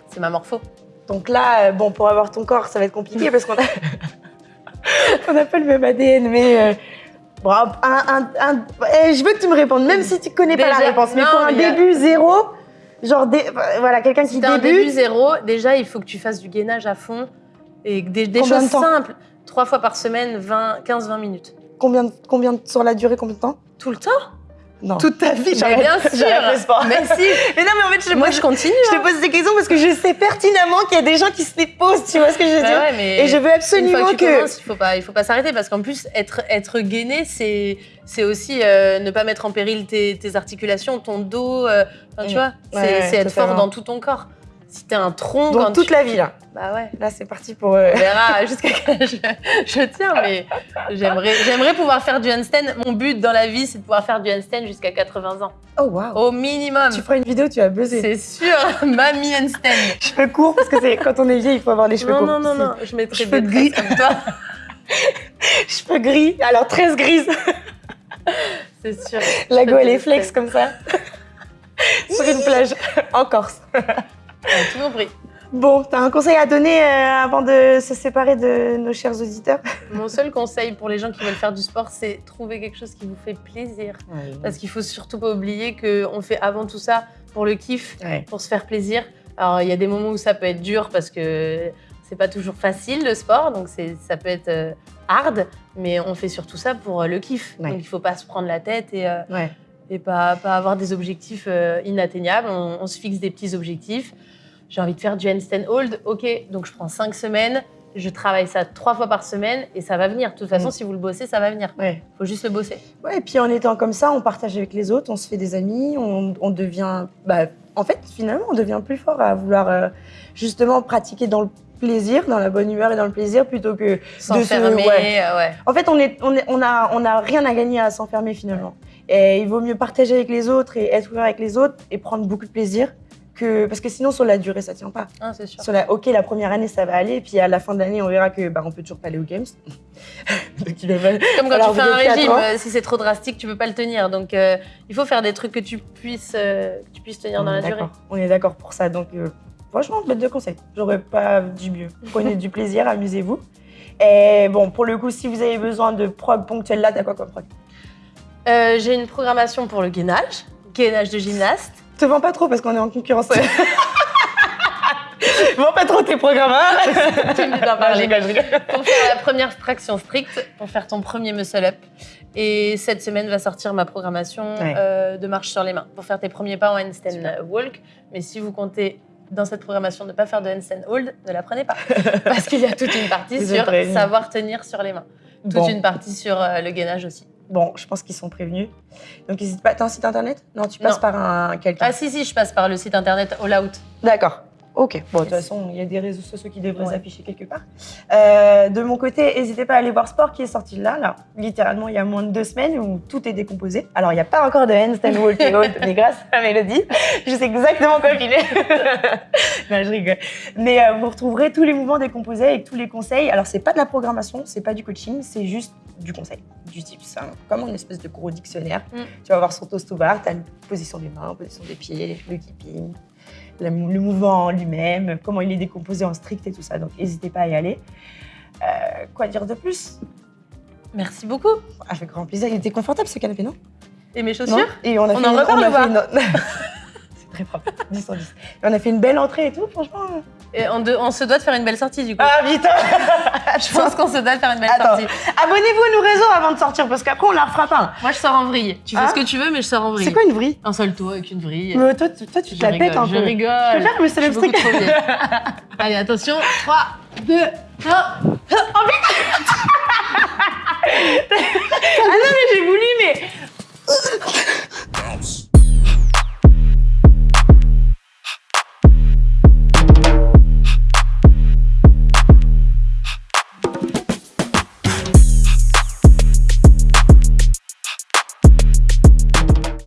C'est ma morpho. Donc là, euh, bon, pour avoir ton corps, ça va être compliqué parce qu'on a. on n'a pas le même ADN, mais. euh, bon, un, un- un- eh, je veux que tu me répondes, même si tu connais pas la réponse. Mais non, pour un mais a- début zéro, genre, dé- voilà, quelqu'un qui un débute. début zéro, déjà, il faut que tu fasses du gainage à fond et des, des Combien de choses simples. Trois fois par semaine, 20, 15-20 minutes. Combien, combien sur la durée, combien de temps Tout le temps Non. Toute ta vie, Mais bien sûr sport. Mais si Mais non, mais en fait, je Moi, pose, je continue. je te pose ces questions parce que je sais pertinemment qu'il y a des gens qui se les posent, tu vois ce que je veux Bah dire ouais, mais Et je veux une fois absolument que tu que. commences, il faut pas, il faut pas s'arrêter parce qu'en plus, être, être gainé, c'est, c'est aussi euh, ne pas mettre en péril tes, tes articulations, ton dos. euh, enfin, tu Mm. vois, c'est, Ouais, être fort dans tout ton corps. Si t'es un tronc, quand toute tu- la vie, là. Bah ouais. Là, c'est parti pour. euh, On verra jusqu'à quand je, je tiens, mais j'aimerais, j'aimerais pouvoir faire du handstand. Mon but dans la vie, c'est de pouvoir faire du handstand jusqu'à 80 ans. Oh, waouh Au minimum. Tu feras une vidéo, tu vas buzzer. C'est sûr, mamie handstand. Cheveux courts, parce que c'est quand on est vieux, il faut avoir les cheveux Non, courts. non, non, non, je mettrai Cheveux des gris. comme toi. Cheveux gris, alors 13 grises. C'est sûr. La go, elle est flex comme ça. Sur une plage, en Corse. Tout compris. Bon, t'as un conseil à donner euh, avant de se séparer de nos chers auditeurs? Mon seul conseil pour les gens qui veulent faire du sport, c'est trouver quelque chose qui vous fait plaisir. Parce qu'il faut surtout pas oublier qu'on fait avant tout ça pour le kiff, Ouais. pour se faire plaisir. Alors il y a des moments où ça peut être dur parce que c'est pas toujours facile le sport, donc ça peut être euh, hard, mais on fait surtout ça pour euh, le kiff. Ouais. Donc il faut pas se prendre la tête et, euh. Et pas, pas avoir des objectifs euh, inatteignables. On, on se fixe des petits objectifs. J'ai envie de faire du handstand hold, ok, donc je prends cinq semaines. Je travaille ça trois fois par semaine et ça va venir. De toute façon, Mm. si vous le bossez, ça va venir. Ouais. faut juste le bosser. Ouais, et puis en étant comme ça, on partage avec les autres, on se fait des amis, on, on devient. Bah, en fait, finalement, on devient plus fort à vouloir euh, justement pratiquer dans le plaisir, dans la bonne humeur et dans le plaisir, plutôt que. S'enfermer, ouais. euh, ouais. En fait, on est, on est, on a, on a rien à gagner à s'enfermer finalement. Et il vaut mieux partager avec les autres et être ouvert avec les autres et prendre beaucoup de plaisir que parce que sinon sur la durée ça tient pas. Ah, c'est sûr. Sur la, ok, la première année ça va aller, et puis à la fin de l'année on verra que bah, on peut toujours pas aller aux games. Donc il va- Comme quand Alors, tu fais un régime, ans. euh, si c'est trop drastique, tu peux pas le tenir. Donc, euh, il faut faire des trucs que tu puisses, euh, que tu puisses tenir dans la durée. On est d'accord pour ça. Donc, euh, franchement, bête de conseil. J'aurais pas du mieux. Prenez du plaisir, amusez-vous. Et bon, pour le coup, si vous avez besoin de prog ponctuel là, t'as quoi comme prog? Euh, J'ai une programmation pour le gainage, gainage de gymnaste. Te vends pas trop parce qu'on est en concurrence. vends pas trop tes programmes. Hein Tu me dis d'en Non, je parler. rigole, je rigole. pour faire la première traction stricte, pour faire ton premier muscle-up. Et cette semaine va sortir ma programmation Ouais. euh, de marche sur les mains pour faire tes premiers pas en handstand Super. walk. Mais si vous comptez dans cette programmation ne pas faire de handstand hold, ne la prenez pas. Parce qu'il y a toute une partie sur savoir tenir sur les mains. Toute Bon. une partie sur euh, le gainage aussi. Bon, je pense qu'ils sont prévenus. Donc, n'hésite pas. T'as un site internet? Non, tu passes Non. par un quelqu'un. Ah si, si, je passe par le site internet All Out. D'accord. Ok. Bon, de toute façon, il y a des réseaux sociaux qui devraient Ouais. s'afficher quelque part. Euh, de mon côté, n'hésitez pas à aller voir Sport qui est sorti là, là, littéralement il y a moins de deux semaines où tout est décomposé. Alors, il n'y a pas encore de handstand walk and hold, mais grâce à Mélodie, je sais exactement quoi filer. non, je rigole. Mais euh, vous retrouverez tous les mouvements décomposés avec tous les conseils. Alors, c'est pas de la programmation, c'est pas du coaching, c'est juste du conseil, du tips. hein. comme une espèce de gros dictionnaire. Mm. Tu vas voir sur toast to bar, tu as une position des mains, position des pieds, le keeping, le, le mouvement en lui-même, comment il est décomposé en strict et tout ça. Donc, n'hésitez pas à y aller. Euh, quoi dire de plus? Merci beaucoup. Avec grand plaisir. Il était confortable ce canapé, non? Et mes Non chaussures Et on a On fait en une- reparle a fait une- C'est très propre. 10 sur 10. Et on a fait une belle entrée et tout, franchement. Et on, se doit de faire une belle sortie du coup. Ah vite Je pense qu'on se doit de faire une belle sortie. Abonnez-vous à nos réseaux avant de sortir parce qu'après on la fera pas. Moi je sors en vrille. Tu fais hein ce que tu veux mais je sors en vrille. C'est quoi une vrille Un seul toit avec une vrille. Toi, toi tu te la pètes un peu. Je rigole. Je peux faire le célèbre truc. Allez attention, 3, 2, 1. Oh putain Ah non mais j'ai voulu mais...